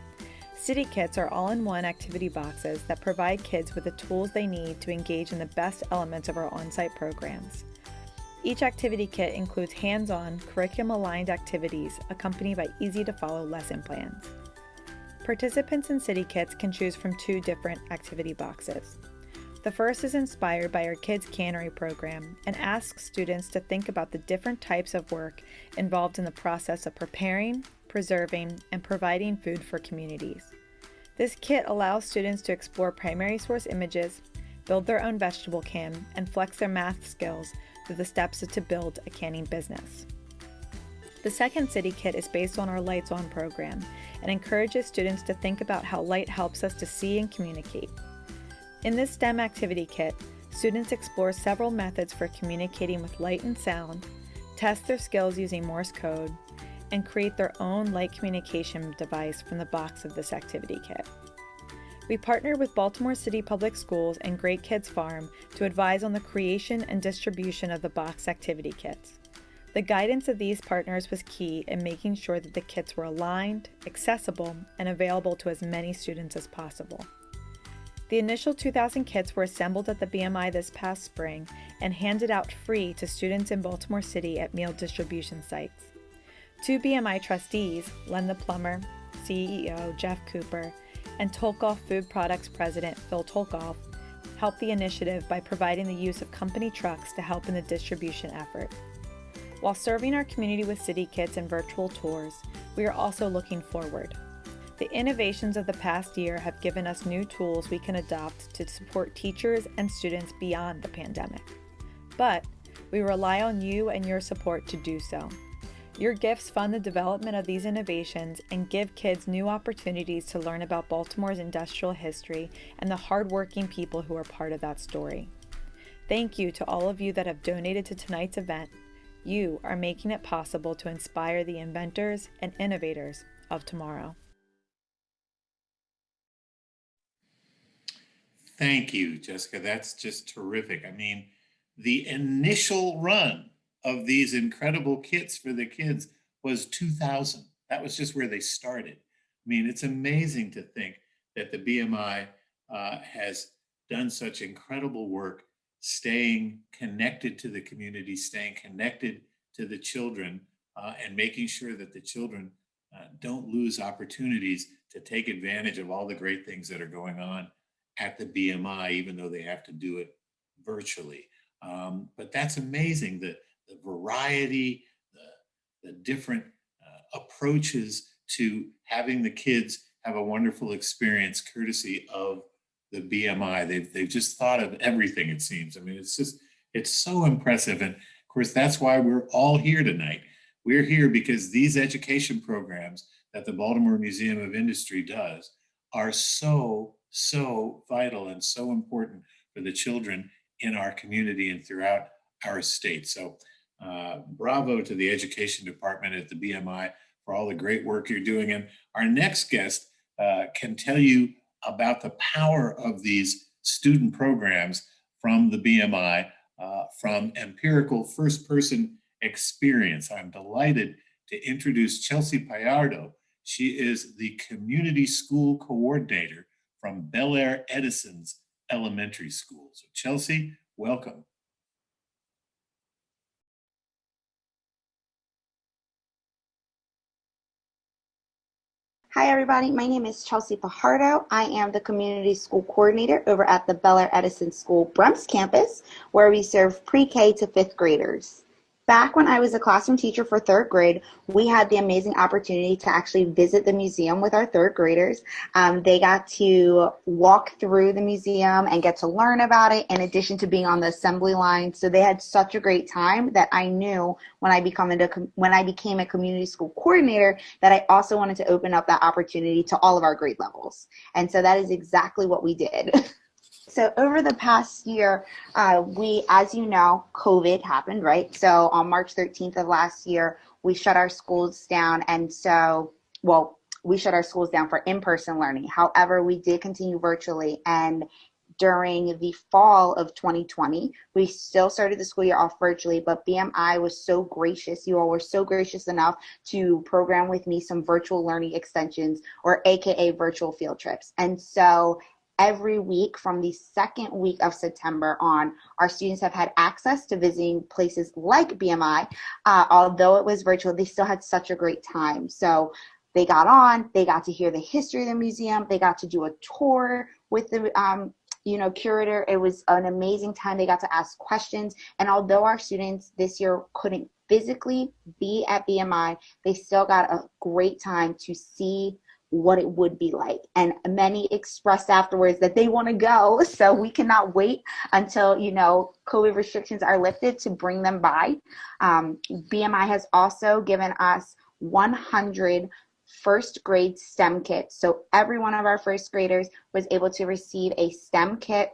City Kits are all-in-one activity boxes that provide kids with the tools they need to engage in the best elements of our on-site programs. Each activity kit includes hands-on, curriculum-aligned activities accompanied by easy-to-follow lesson plans. Participants in City Kits can choose from two different activity boxes. The first is inspired by our Kids Cannery program and asks students to think about the different types of work involved in the process of preparing, preserving, and providing food for communities. This kit allows students to explore primary source images, build their own vegetable can, and flex their math skills through the steps to build a canning business. The second City Kit is based on our Lights On program and encourages students to think about how light helps us to see and communicate. In this STEM activity kit, students explore several methods for communicating with light and sound, test their skills using Morse code, and create their own light communication device from the box of this activity kit. We partnered with Baltimore City Public Schools and Great Kids Farm to advise on the creation and distribution of the box activity kits. The guidance of these partners was key in making sure that the kits were aligned, accessible, and available to as many students as possible. The initial 2,000 kits were assembled at the BMI this past spring and handed out free to students in Baltimore City at meal distribution sites. Two BMI trustees, Len the Plumber, CEO Jeff Cooper, and Tulkoff Food Products President Phil Tulkoff, helped the initiative by providing the use of company trucks to help in the distribution effort. While serving our community with city kits and virtual tours, we are also looking forward. The innovations of the past year have given us new tools we can adopt to support teachers and students beyond the pandemic. But we rely on you and your support to do so. Your gifts fund the development of these innovations and give kids new opportunities to learn about Baltimore's industrial history and the hardworking people who are part of that story. Thank you to all of you that have donated to tonight's event. You are making it possible to inspire the inventors and innovators of tomorrow. Thank you, Jessica. That's just terrific. I mean, the initial run of these incredible kits for the kids was 2000. That was just where they started. I mean, it's amazing to think that the BMI uh, has done such incredible work staying connected to the community, staying connected to the children, uh, and making sure that the children uh, don't lose opportunities to take advantage of all the great things that are going on at the BMI, even though they have to do it virtually. Um, but that's amazing, the, the variety, the, the different uh, approaches to having the kids have a wonderful experience courtesy of the BMI. They've, they've just thought of everything, it seems. I mean, it's just, it's so impressive. And of course, that's why we're all here tonight. We're here because these education programs that the Baltimore Museum of Industry does are so so vital and so important for the children in our community and throughout our state. So uh, bravo to the education department at the BMI for all the great work you're doing. And our next guest uh, can tell you about the power of these student programs from the BMI, uh, from empirical first person experience. I'm delighted to introduce Chelsea Fajardo. She is the community school coordinator from Belair-Edison's elementary school. So Chelsea, welcome. Hi, everybody. My name is Chelsea Fajardo. I am the community school coordinator over at the Belair-Edison School Brump's campus, where we serve pre-K to fifth graders. Back when I was a classroom teacher for third grade, we had the amazing opportunity to actually visit the museum with our third graders. Um, they got to walk through the museum and get to learn about it in addition to being on the assembly line. So they had such a great time that I knew when I become into, when I became a community school coordinator that I also wanted to open up that opportunity to all of our grade levels. And so that is exactly what we did. <laughs> So over the past year, uh, we, as you know, COVID happened, right? So on March 13th of last year, we shut our schools down. And so, well, we shut our schools down for in-person learning. However, we did continue virtually and during the fall of 2020. We still started the school year off virtually, but BMI was so gracious. You all were so gracious enough to program with me some virtual learning extensions or AKA virtual field trips. And so every week from the second week of September on, our students have had access to visiting places like BMI. Uh, although it was virtual, they still had such a great time. So they got on, they got to hear the history of the museum, they got to do a tour with the um, you know, curator. It was an amazing time. They got to ask questions. And although our students this year couldn't physically be at BMI, they still got a great time to see what it would be like. And many expressed afterwards that they want to go. <laughs> So we cannot wait until, you know, COVID restrictions are lifted to bring them by. Um, BMI has also given us 100 first grade STEM kits. So every one of our first graders was able to receive a STEM kit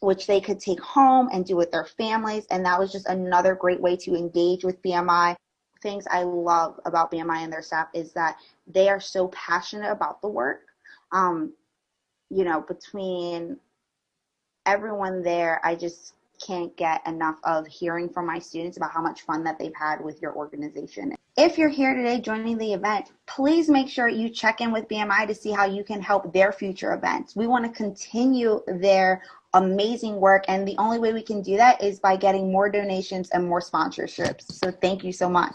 which they could take home and do with their families. And that was just another great way to engage with BMI things I love about BMI and their staff is that they are so passionate about the work. Um, you know, between everyone there, I just can't get enough of hearing from my students about how much fun that they've had with your organization. If you're here today joining the event, please make sure you check in with BMI to see how you can help their future events. We want to continue their amazing work, and the only way we can do that is by getting more donations and more sponsorships. So thank you so much.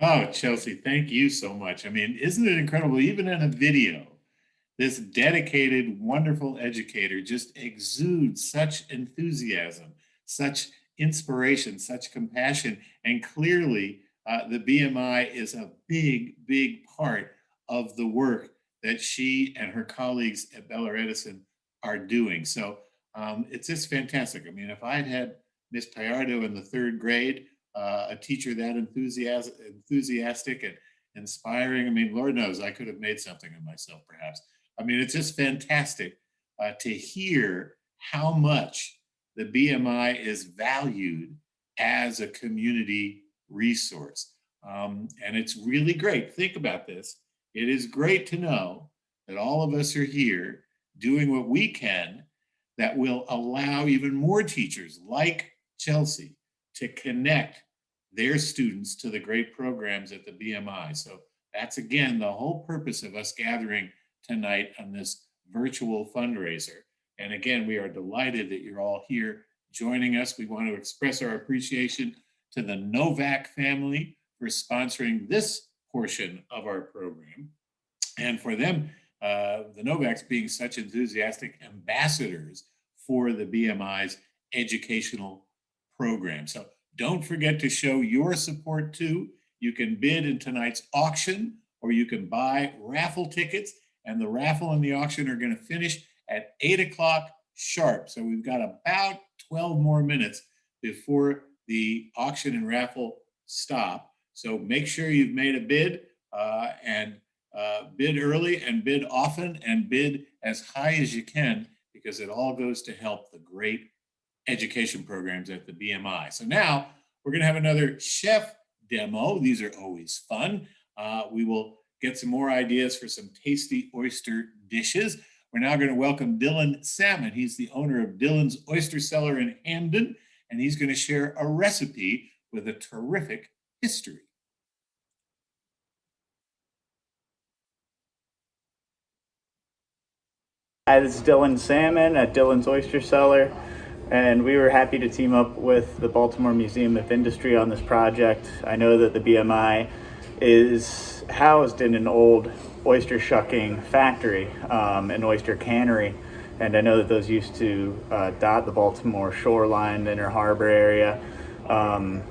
Oh, Chelsea, thank you so much. I mean, isn't it incredible? Even in a video, this dedicated, wonderful educator just exudes such enthusiasm, such inspiration, such compassion. And clearly, uh, the BMI is a big, big part of the work that she and her colleagues at Bell Edison are doing. So um, it's just fantastic. I mean, if I had Miss Fajardo in the third grade, uh, a teacher that enthusiastic, enthusiastic and inspiring, I mean, Lord knows I could have made something of myself perhaps. I mean, it's just fantastic uh, to hear how much the BMI is valued as a community resource. Um, and it's really great. Think about this. It is great to know that all of us are here doing what we can that will allow even more teachers like Chelsea to connect their students to the great programs at the BMI. So that's again the whole purpose of us gathering tonight on this virtual fundraiser. And again, we are delighted that you're all here joining us. We want to express our appreciation to the Novak family for sponsoring this portion of our program. And for them, uh, the Novaks being such enthusiastic ambassadors for the BMI's educational program. So don't forget to show your support too. You can bid in tonight's auction or you can buy raffle tickets and the raffle and the auction are gonna finish at eight o'clock sharp. So we've got about 12 more minutes before the auction and raffle stop. So make sure you've made a bid uh, and uh, bid early and bid often and bid as high as you can because it all goes to help the great education programs at the BMI. So now we're going to have another chef demo. These are always fun. Uh, we will get some more ideas for some tasty oyster dishes. We're now going to welcome Dylan Salmon. He's the owner of Dylan's Oyster Cellar in Hampden, and he's going to share a recipe with a terrific history. Hi, this is Dylan Salmon at Dylan's Oyster Cellar, and we were happy to team up with the Baltimore Museum of Industry on this project. I know that the BMI is housed in an old oyster shucking factory, um, an oyster cannery, and I know that those used to uh, dot the Baltimore shoreline, the inner harbor area. Um,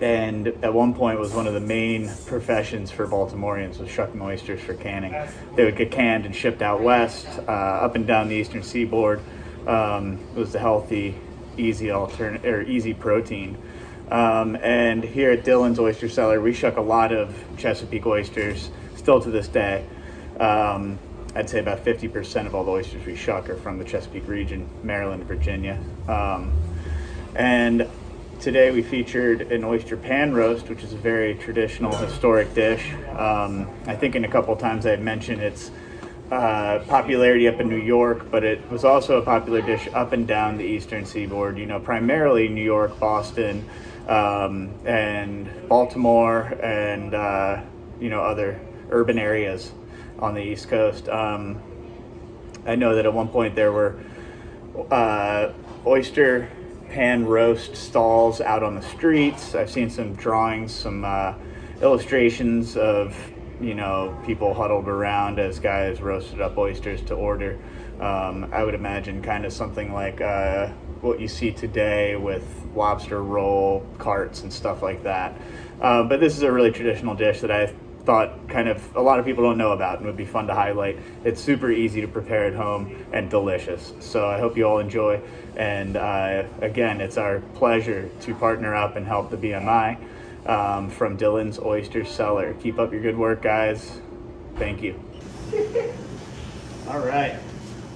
and at one point was one of the main professions for Baltimoreans was shucking oysters for canning. They would get canned and shipped out west, uh, up and down the eastern seaboard. Um, it was a healthy, easy alternate or easy protein. Um, and here at Dylan's Oyster Cellar, we shuck a lot of Chesapeake oysters, still to this day. Um, I'd say about 50% of all the oysters we shuck are from the Chesapeake region, Maryland, Virginia. Um, and Today we featured an oyster pan roast, which is a very traditional historic dish. Um, I think in a couple times I had mentioned its uh, popularity up in New York, but it was also a popular dish up and down the eastern seaboard, you know, primarily New York, Boston, um, and Baltimore, and, uh, you know, other urban areas on the East Coast. Um, I know that at one point there were uh, oyster pan roast stalls out on the streets. I've seen some drawings, some uh, illustrations of you know people huddled around as guys roasted up oysters to order. Um, I would imagine kind of something like uh, what you see today with lobster roll carts and stuff like that. Uh, but this is a really traditional dish that I thought kind of a lot of people don't know about and would be fun to highlight. It's super easy to prepare at home and delicious. So I hope you all enjoy. And uh, again, it's our pleasure to partner up and help the BMI um, from Dylan's Oyster Cellar. Keep up your good work, guys. Thank you. <laughs> all right.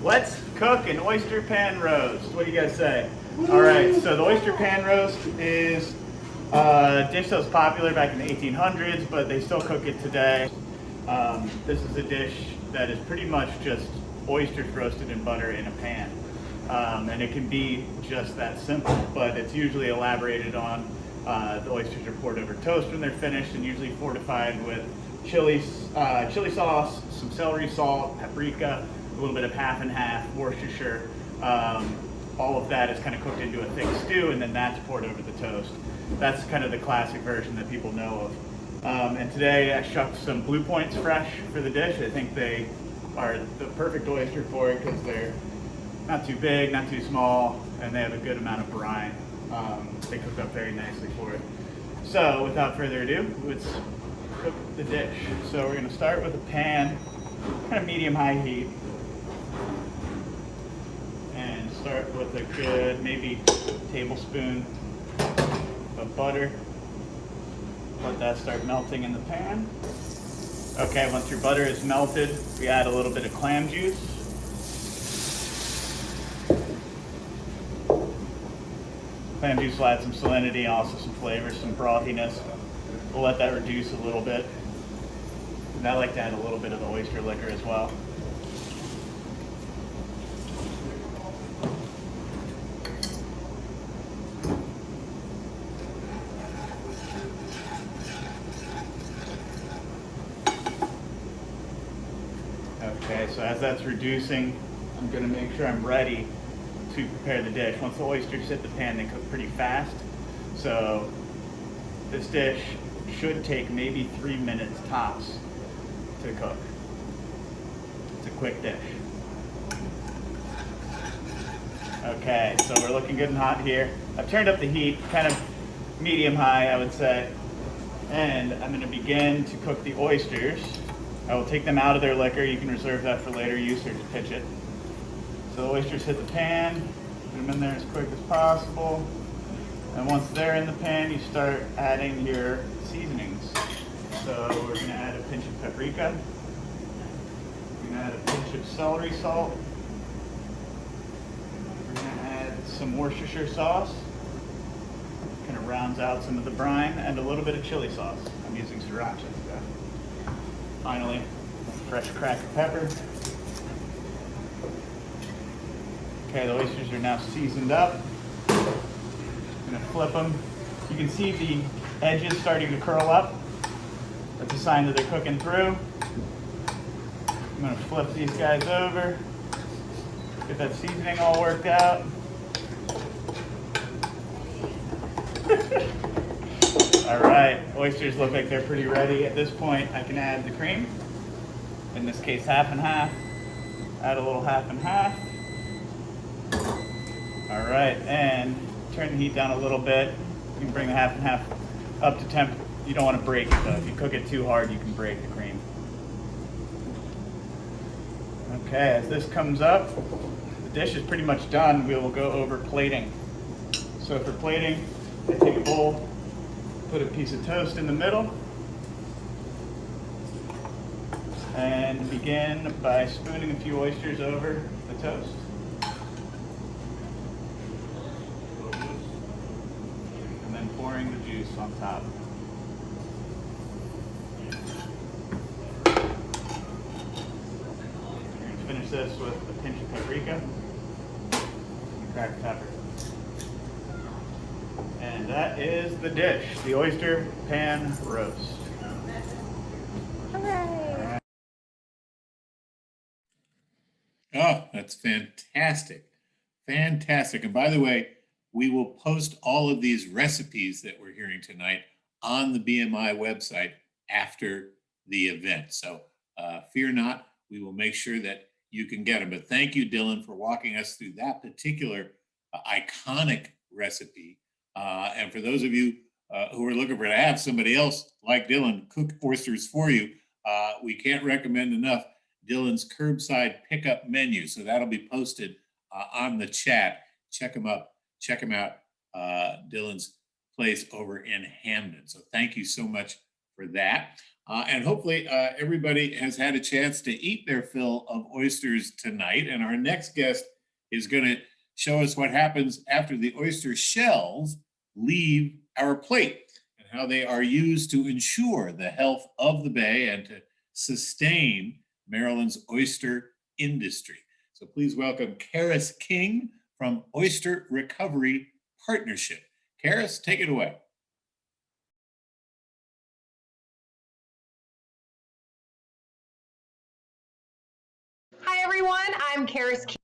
Let's cook an oyster pan roast. What do you guys say? All right, so the oyster pan roast is a dish that was popular back in the 1800s, but they still cook it today. Um, this is a dish that is pretty much just oysters roasted in butter in a pan. Um, and it can be just that simple, but it's usually elaborated on. Uh, the oysters are poured over toast when they're finished and usually fortified with chili, uh, chili sauce, some celery salt, paprika, a little bit of half and half, Worcestershire. Um, all of that is kind of cooked into a thick stew and then that's poured over the toast. That's kind of the classic version that people know of. Um, and today I shucked some Blue Points fresh for the dish. I think they are the perfect oyster for it because they're not too big, not too small, and they have a good amount of brine. Um, they cook up very nicely for it. So without further ado, let's cook the dish. So we're gonna start with a pan, kind of medium-high heat. And start with a good, maybe tablespoon of butter. Let that start melting in the pan. Okay, once your butter is melted, we add a little bit of clam juice. Clam juice will add some salinity, also some flavor, some frothiness. We'll let that reduce a little bit. And I like to add a little bit of the oyster liquor as well. Okay, so that's reducing, I'm gonna make sure I'm ready to prepare the dish. Once the oysters hit the pan, they cook pretty fast. So this dish should take maybe three minutes tops to cook. It's a quick dish. Okay, so we're looking good and hot here. I've turned up the heat, kind of medium high, I would say. And I'm gonna begin to cook the oysters. I will take them out of their liquor. You can reserve that for later use or just pitch it. So the oysters hit the pan, put them in there as quick as possible. And once they're in the pan, you start adding your seasonings. So we're gonna add a pinch of paprika. We're gonna add a pinch of celery salt. We're gonna add some Worcestershire sauce. Kind of rounds out some of the brine and a little bit of chili sauce. I'm using sriracha. Finally, fresh cracked pepper. Okay, the oysters are now seasoned up. I'm gonna flip them. You can see the edges starting to curl up. That's a sign that they're cooking through. I'm gonna flip these guys over. Get that seasoning all worked out. All right, oysters look like they're pretty ready. At this point, I can add the cream. In this case, half and half. Add a little half and half. All right, and turn the heat down a little bit. You can bring the half and half up to temp. You don't want to break it though. If you cook it too hard, you can break the cream. Okay, as this comes up, the dish is pretty much done. We will go over plating. So for plating, I take a bowl, put a piece of toast in the middle, and begin by spooning a few oysters over the toast. And then pouring the juice on top. We're going to finish this with a pinch of paprika and cracked pepper. And that is the dish, the oyster pan roast. Oh, that's fantastic. Fantastic. And by the way, we will post all of these recipes that we're hearing tonight on the BMI website after the event. So uh, fear not, we will make sure that you can get them. But thank you, Dylan, for walking us through that particular uh, iconic recipe. Uh, and for those of you uh, who are looking for to have somebody else like Dylan cook oysters for you, uh, we can't recommend enough Dylan's curbside pickup menu. So that'll be posted uh, on the chat. Check him up. Check him out. Uh, Dylan's place over in Hampden. So thank you so much for that. Uh, and hopefully everybody has had a chance to eat their fill of oysters tonight. And our next guest is going to show us what happens after the oyster shells leave our plate and how they are used to ensure the health of the bay and to sustain Maryland's oyster industry. So please welcome Karis King from Oyster Recovery Partnership. Karis, take it away. Hi, everyone. I'm Karis King,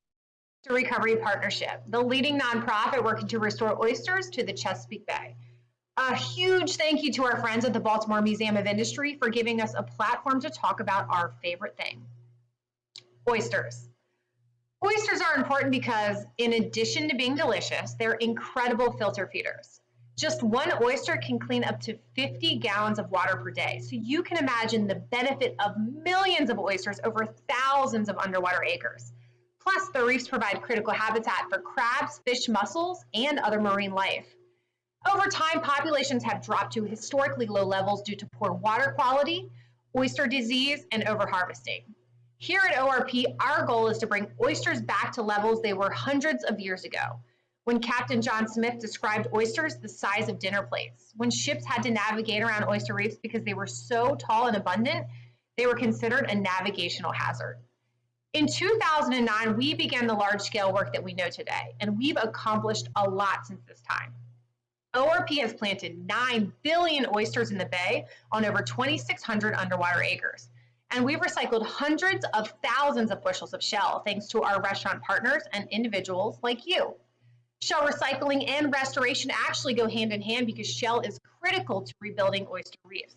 Recovery Partnership, the leading nonprofit working to restore oysters to the Chesapeake Bay. A huge thank you to our friends at the Baltimore Museum of Industry for giving us a platform to talk about our favorite thing, oysters. Oysters are important because in addition to being delicious, they're incredible filter feeders. Just one oyster can clean up to 50 gallons of water per day. So you can imagine the benefit of millions of oysters over thousands of underwater acres. Plus, the reefs provide critical habitat for crabs, fish, mussels, and other marine life. Over time, populations have dropped to historically low levels due to poor water quality, oyster disease, and overharvesting. Here at ORP, our goal is to bring oysters back to levels they were hundreds of years ago when Captain John Smith described oysters the size of dinner plates. When ships had to navigate around oyster reefs because they were so tall and abundant, they were considered a navigational hazard. In 2009, we began the large scale work that we know today, and we've accomplished a lot since this time. ORP has planted 9 billion oysters in the bay on over 2,600 underwater acres. And we've recycled hundreds of thousands of bushels of shell thanks to our restaurant partners and individuals like you. Shell recycling and restoration actually go hand in hand because shell is critical to rebuilding oyster reefs.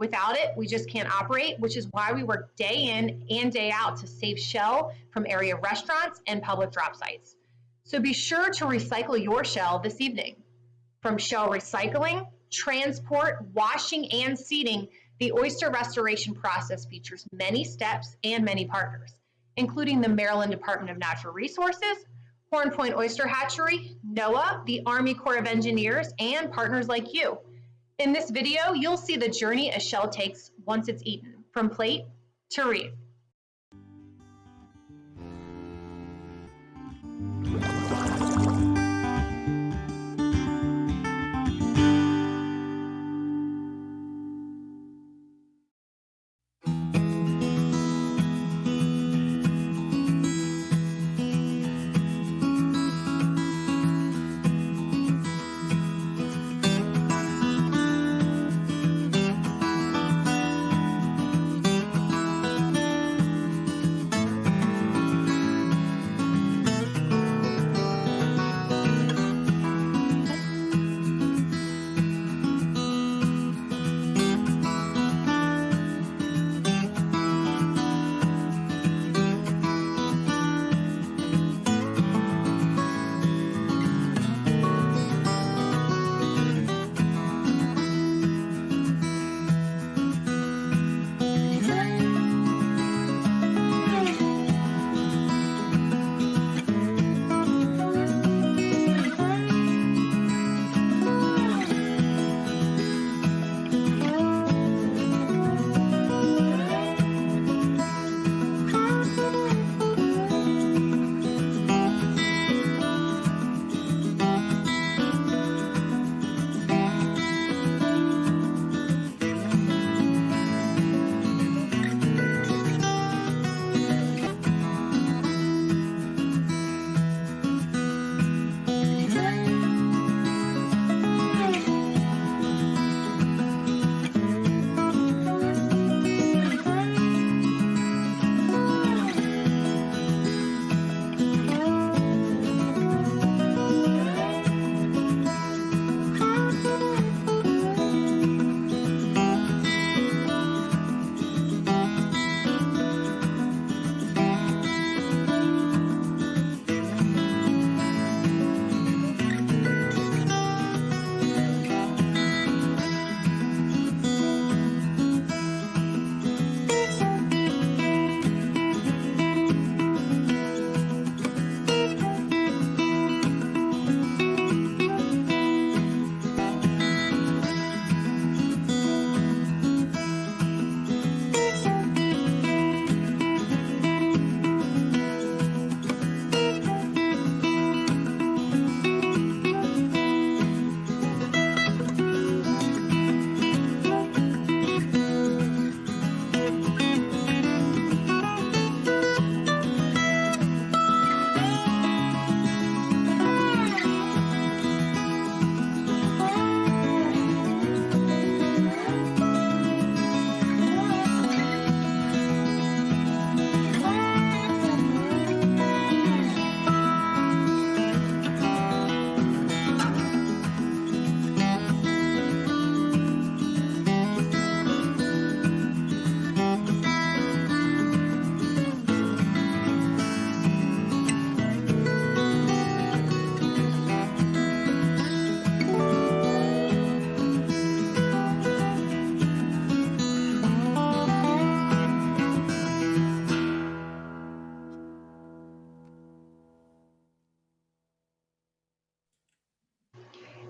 Without it, we just can't operate, which is why we work day in and day out to save shell from area restaurants and public drop sites. So be sure to recycle your shell this evening. From shell recycling, transport, washing, and seeding, the oyster restoration process features many steps and many partners, including the Maryland Department of Natural Resources, Horn Point Oyster Hatchery, NOAA, the Army Corps of Engineers, and partners like you. In this video, you'll see the journey a shell takes once it's eaten, from plate to reef.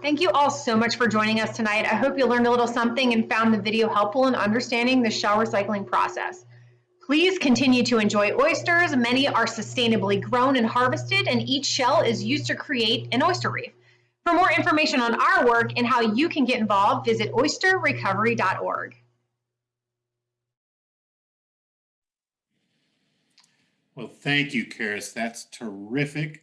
Thank you all so much for joining us tonight. I hope you learned a little something and found the video helpful in understanding the shell recycling process. Please continue to enjoy oysters. Many are sustainably grown and harvested, and each shell is used to create an oyster reef. For more information on our work and how you can get involved, visit oysterrecovery.org. Well, thank you, Karis. That's terrific.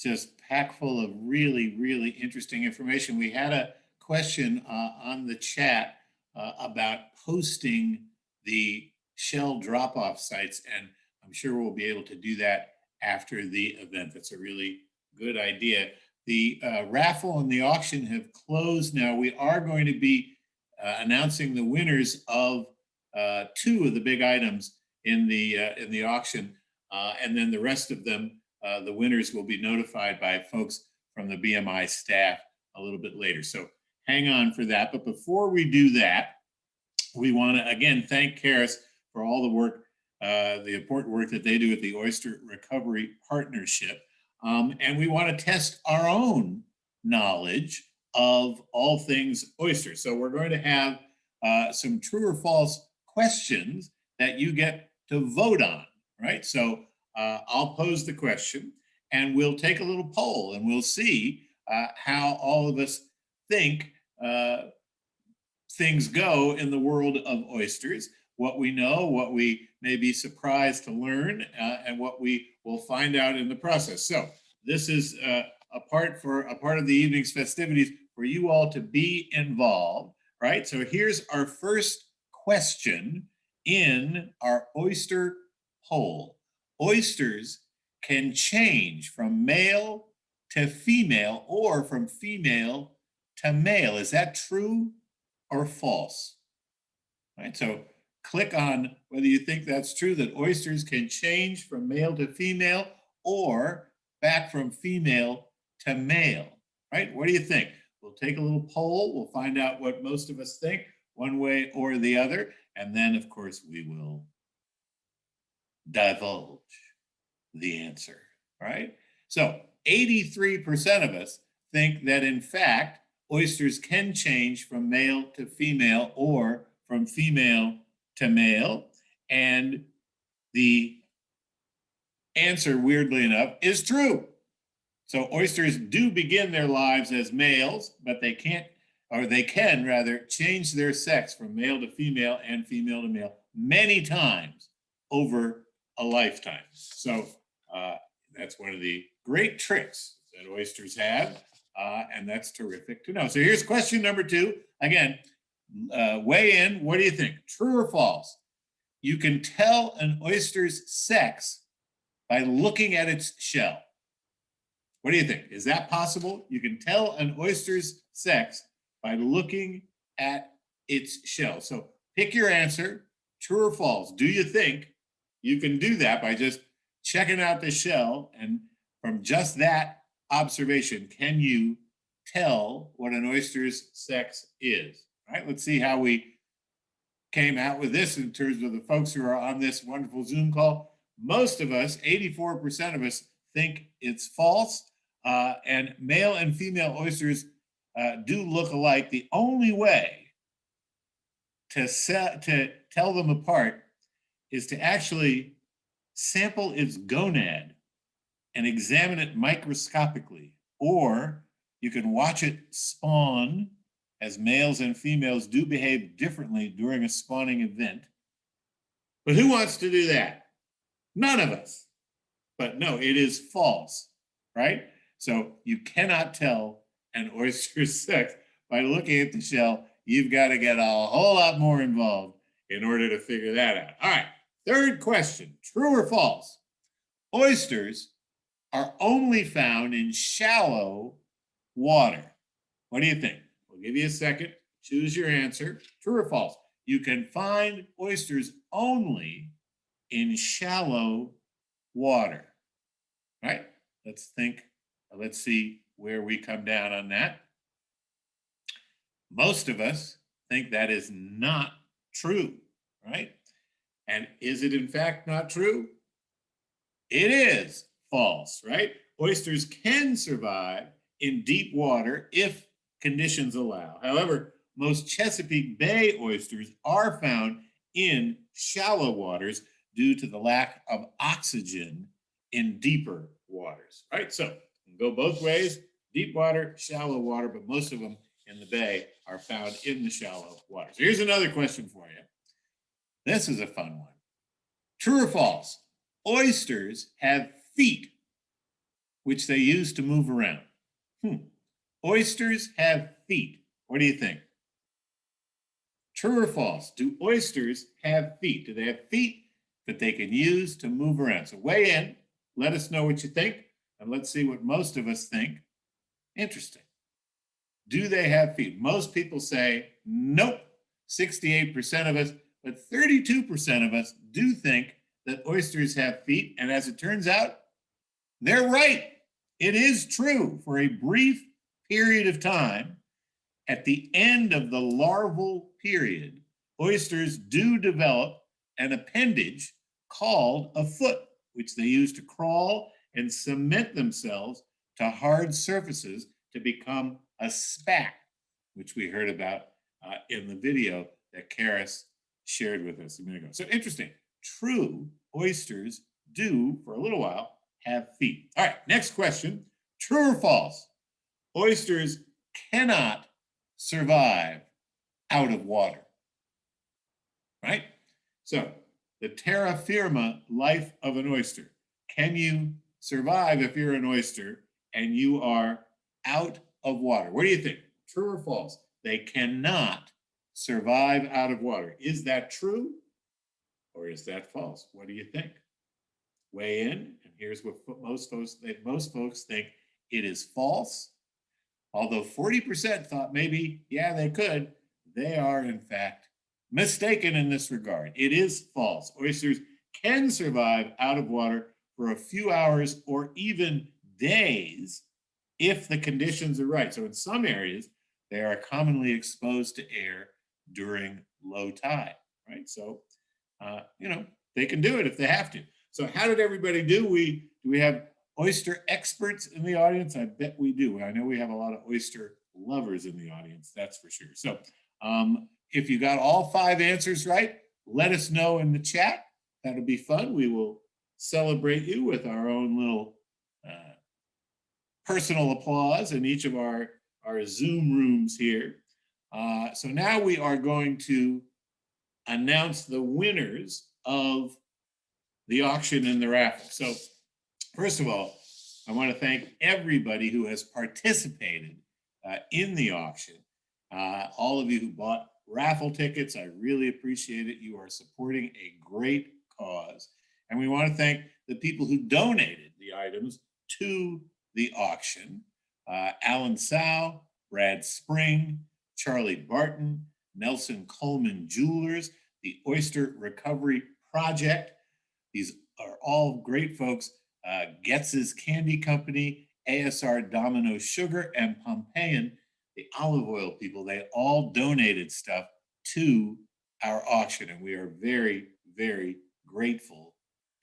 Just packed full of really, really interesting information. We had a question uh, on the chat uh, about posting the shell drop-off sites, and I'm sure we'll be able to do that after the event. That's a really good idea. The uh, raffle and the auction have closed now. We are going to be uh, announcing the winners of uh, two of the big items in the uh, in the auction, and then the rest of them, uh, the winners will be notified by folks from the BMI staff a little bit later. So hang on for that. But before we do that, we want to again thank Karis for all the work, the important work that they do at the Oyster Recovery Partnership. Um, and we want to test our own knowledge of all things oysters. So we're going to have uh, some true or false questions that you get to vote on, right? So uh, I'll pose the question and we'll take a little poll and we'll see uh, how all of us think uh, things go in the world of oysters, what we know, what we may be surprised to learn, uh, and what we will find out in the process. So this is uh, a part for a part of the evening's festivities for you all to be involved, right? So here's our first question in our oyster poll. Oysters can change from male to female or from female to male. Is that true or false? Right, so click on whether you think that's true that oysters can change from male to female or back from female to male, right? What do you think? We'll take a little poll. We'll find out what most of us think one way or the other. And then, of course, we will divulge the answer, right? So 83% of us think that, in fact, oysters can change from male to female or from female to male. And the answer, weirdly enough, is true. So oysters do begin their lives as males, but they can't, or they can rather, change their sex from male to female and female to male many times over a lifetime. So uh, that's one of the great tricks that oysters have, uh, and that's terrific to know. So here's question number two. Again, uh, weigh in. What do you think? True or false? You can tell an oyster's sex by looking at its shell. What do you think? Is that possible? You can tell an oyster's sex by looking at its shell. So pick your answer, true or false. Do you think you can do that by just checking out the shell and from just that observation, can you tell what an oyster's sex is? All right, let's see how we came out with this in terms of the folks who are on this wonderful Zoom call most of us, 84% of us, think it's false. Uh, and male and female oysters uh, do look alike. The only way to, set, to tell them apart is to actually sample its gonad and examine it microscopically. Or you can watch it spawn as males and females do behave differently during a spawning event. But who wants to do that? None of us. But no, it is false, right? So you cannot tell an oyster's <laughs> sex by looking at the shell. You've got to get a whole lot more involved in order to figure that out. All right, third question, true or false? Oysters are only found in shallow water. What do you think? We'll give you a second. Choose your answer. True or false? You can find oysters only in shallow water, right? Let's think, let's see where we come down on that. Most of us think that is not true, right? And is it in fact not true? It is false, right? Oysters can survive in deep water if conditions allow. However, most Chesapeake Bay oysters are found in shallow waters due to the lack of oxygen in deeper waters, right? So go both ways, deep water, shallow water, but most of them in the bay are found in the shallow waters. Here's another question for you. This is a fun one. True or false? Oysters have feet, which they use to move around. Hmm. Oysters have feet. What do you think? True or false? Do oysters have feet? Do they have feet that they can use to move around? So weigh in, let us know what you think, and let's see what most of us think. Interesting. Do they have feet? Most people say nope, 68% of us, but 32% of us do think that oysters have feet. And as it turns out, they're right. It is true for a brief period of time. At the end of the larval period, oysters do develop an appendage called a foot, which they use to crawl and cement themselves to hard surfaces to become a spat, which we heard about uh, in the video that Karis shared with us a minute ago. So interesting. True oysters do, for a little while, have feet. All right, next question. True or false? Oysters cannot survive out of water. Right? So, the terra firma life of an oyster. Can you survive if you're an oyster and you are out of water? What do you think? True or false? They cannot survive out of water. Is that true or is that false? What do you think? Weigh in, and here's what most folks most folks think it is false. Although 40% thought maybe, yeah, they could, they are in fact mistaken in this regard. It is false. Oysters can survive out of water for a few hours or even days if the conditions are right. So in some areas, they are commonly exposed to air during low tide, right? So, uh, you know, they can do it if they have to. So how did everybody do? We do we have oyster experts in the audience? I bet we do. I know we have a lot of oyster lovers in the audience, that's for sure. So um, if you got all five answers right, let us know in the chat. That'll be fun. We will celebrate you with our own little uh, personal applause in each of our, our Zoom rooms here. Uh, so now we are going to announce the winners of the auction and the raffle. So first of all, I want to thank everybody who has participated uh, in the auction. Uh, all of you who bought raffle tickets, I really appreciate it. You are supporting a great cause. And we want to thank the people who donated the items to the auction. Uh, Alan Sow, Brad Spring, Charlie Barton, Nelson Coleman Jewelers, the Oyster Recovery Project. These are all great folks. Uh, Goetze's Candy Company, ASR Domino Sugar, and Pompeian, the olive oil people, they all donated stuff to our auction. And we are very, very grateful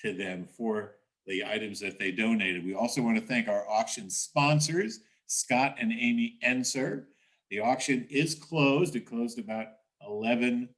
to them for the items that they donated. We also want to thank our auction sponsors, Scott and Amy Enser. The auction is closed. It closed about 11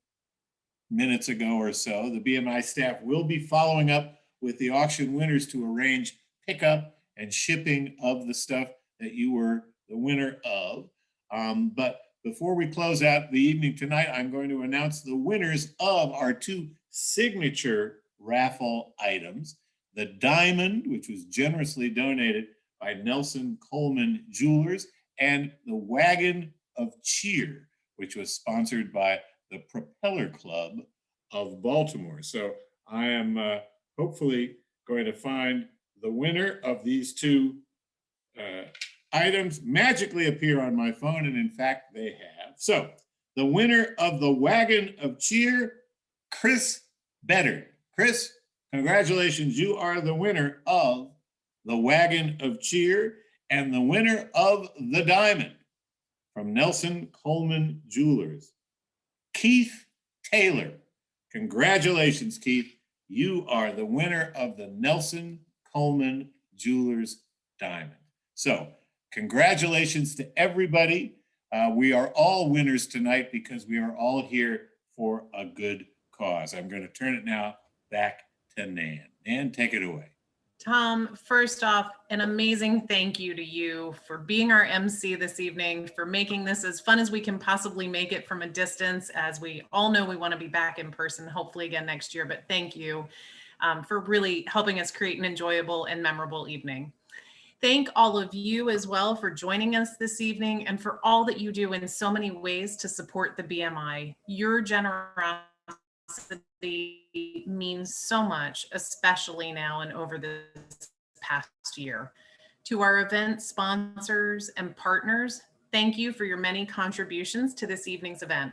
minutes ago or so. The BMI staff will be following up with the auction winners to arrange pickup and shipping of the stuff that you were the winner of. Um, but before we close out the evening tonight, I'm going to announce the winners of our two signature raffle items. The diamond, which was generously donated by Nelson Coleman Jewelers, and the wagon of cheer, which was sponsored by the Propeller Club of Baltimore. So I am uh, hopefully going to find the winner of these two uh, items magically appear on my phone, and in fact, they have. So the winner of the Wagon of Cheer, Chris Better. Chris, congratulations. You are the winner of the Wagon of Cheer and the winner of the Diamond from Nelson Coleman Jewelers. Keith Taylor. Congratulations, Keith. You are the winner of the Nelson Coleman Jewelers Diamond. So congratulations to everybody Uh, we are all winners tonight because we are all here for a good cause. I'm going to turn it now back to Nan. Nan, take it away. Tom, first off, an amazing thank you to you for being our MC this evening, for making this as fun as we can possibly make it from a distance, as we all know we want to be back in person, hopefully again next year, but thank you um, for really helping us create an enjoyable and memorable evening. Thank all of you as well for joining us this evening and for all that you do in so many ways to support the BMI. Your generosity means so much, especially now and over this past year. To our event sponsors and partners, thank you for your many contributions to this evening's event.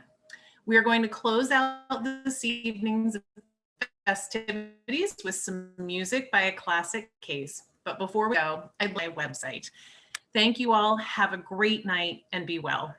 We are going to close out this evening's festivities with some music by a classic case. But before we go, I'd like my website. Thank you all. Have a great night and be well.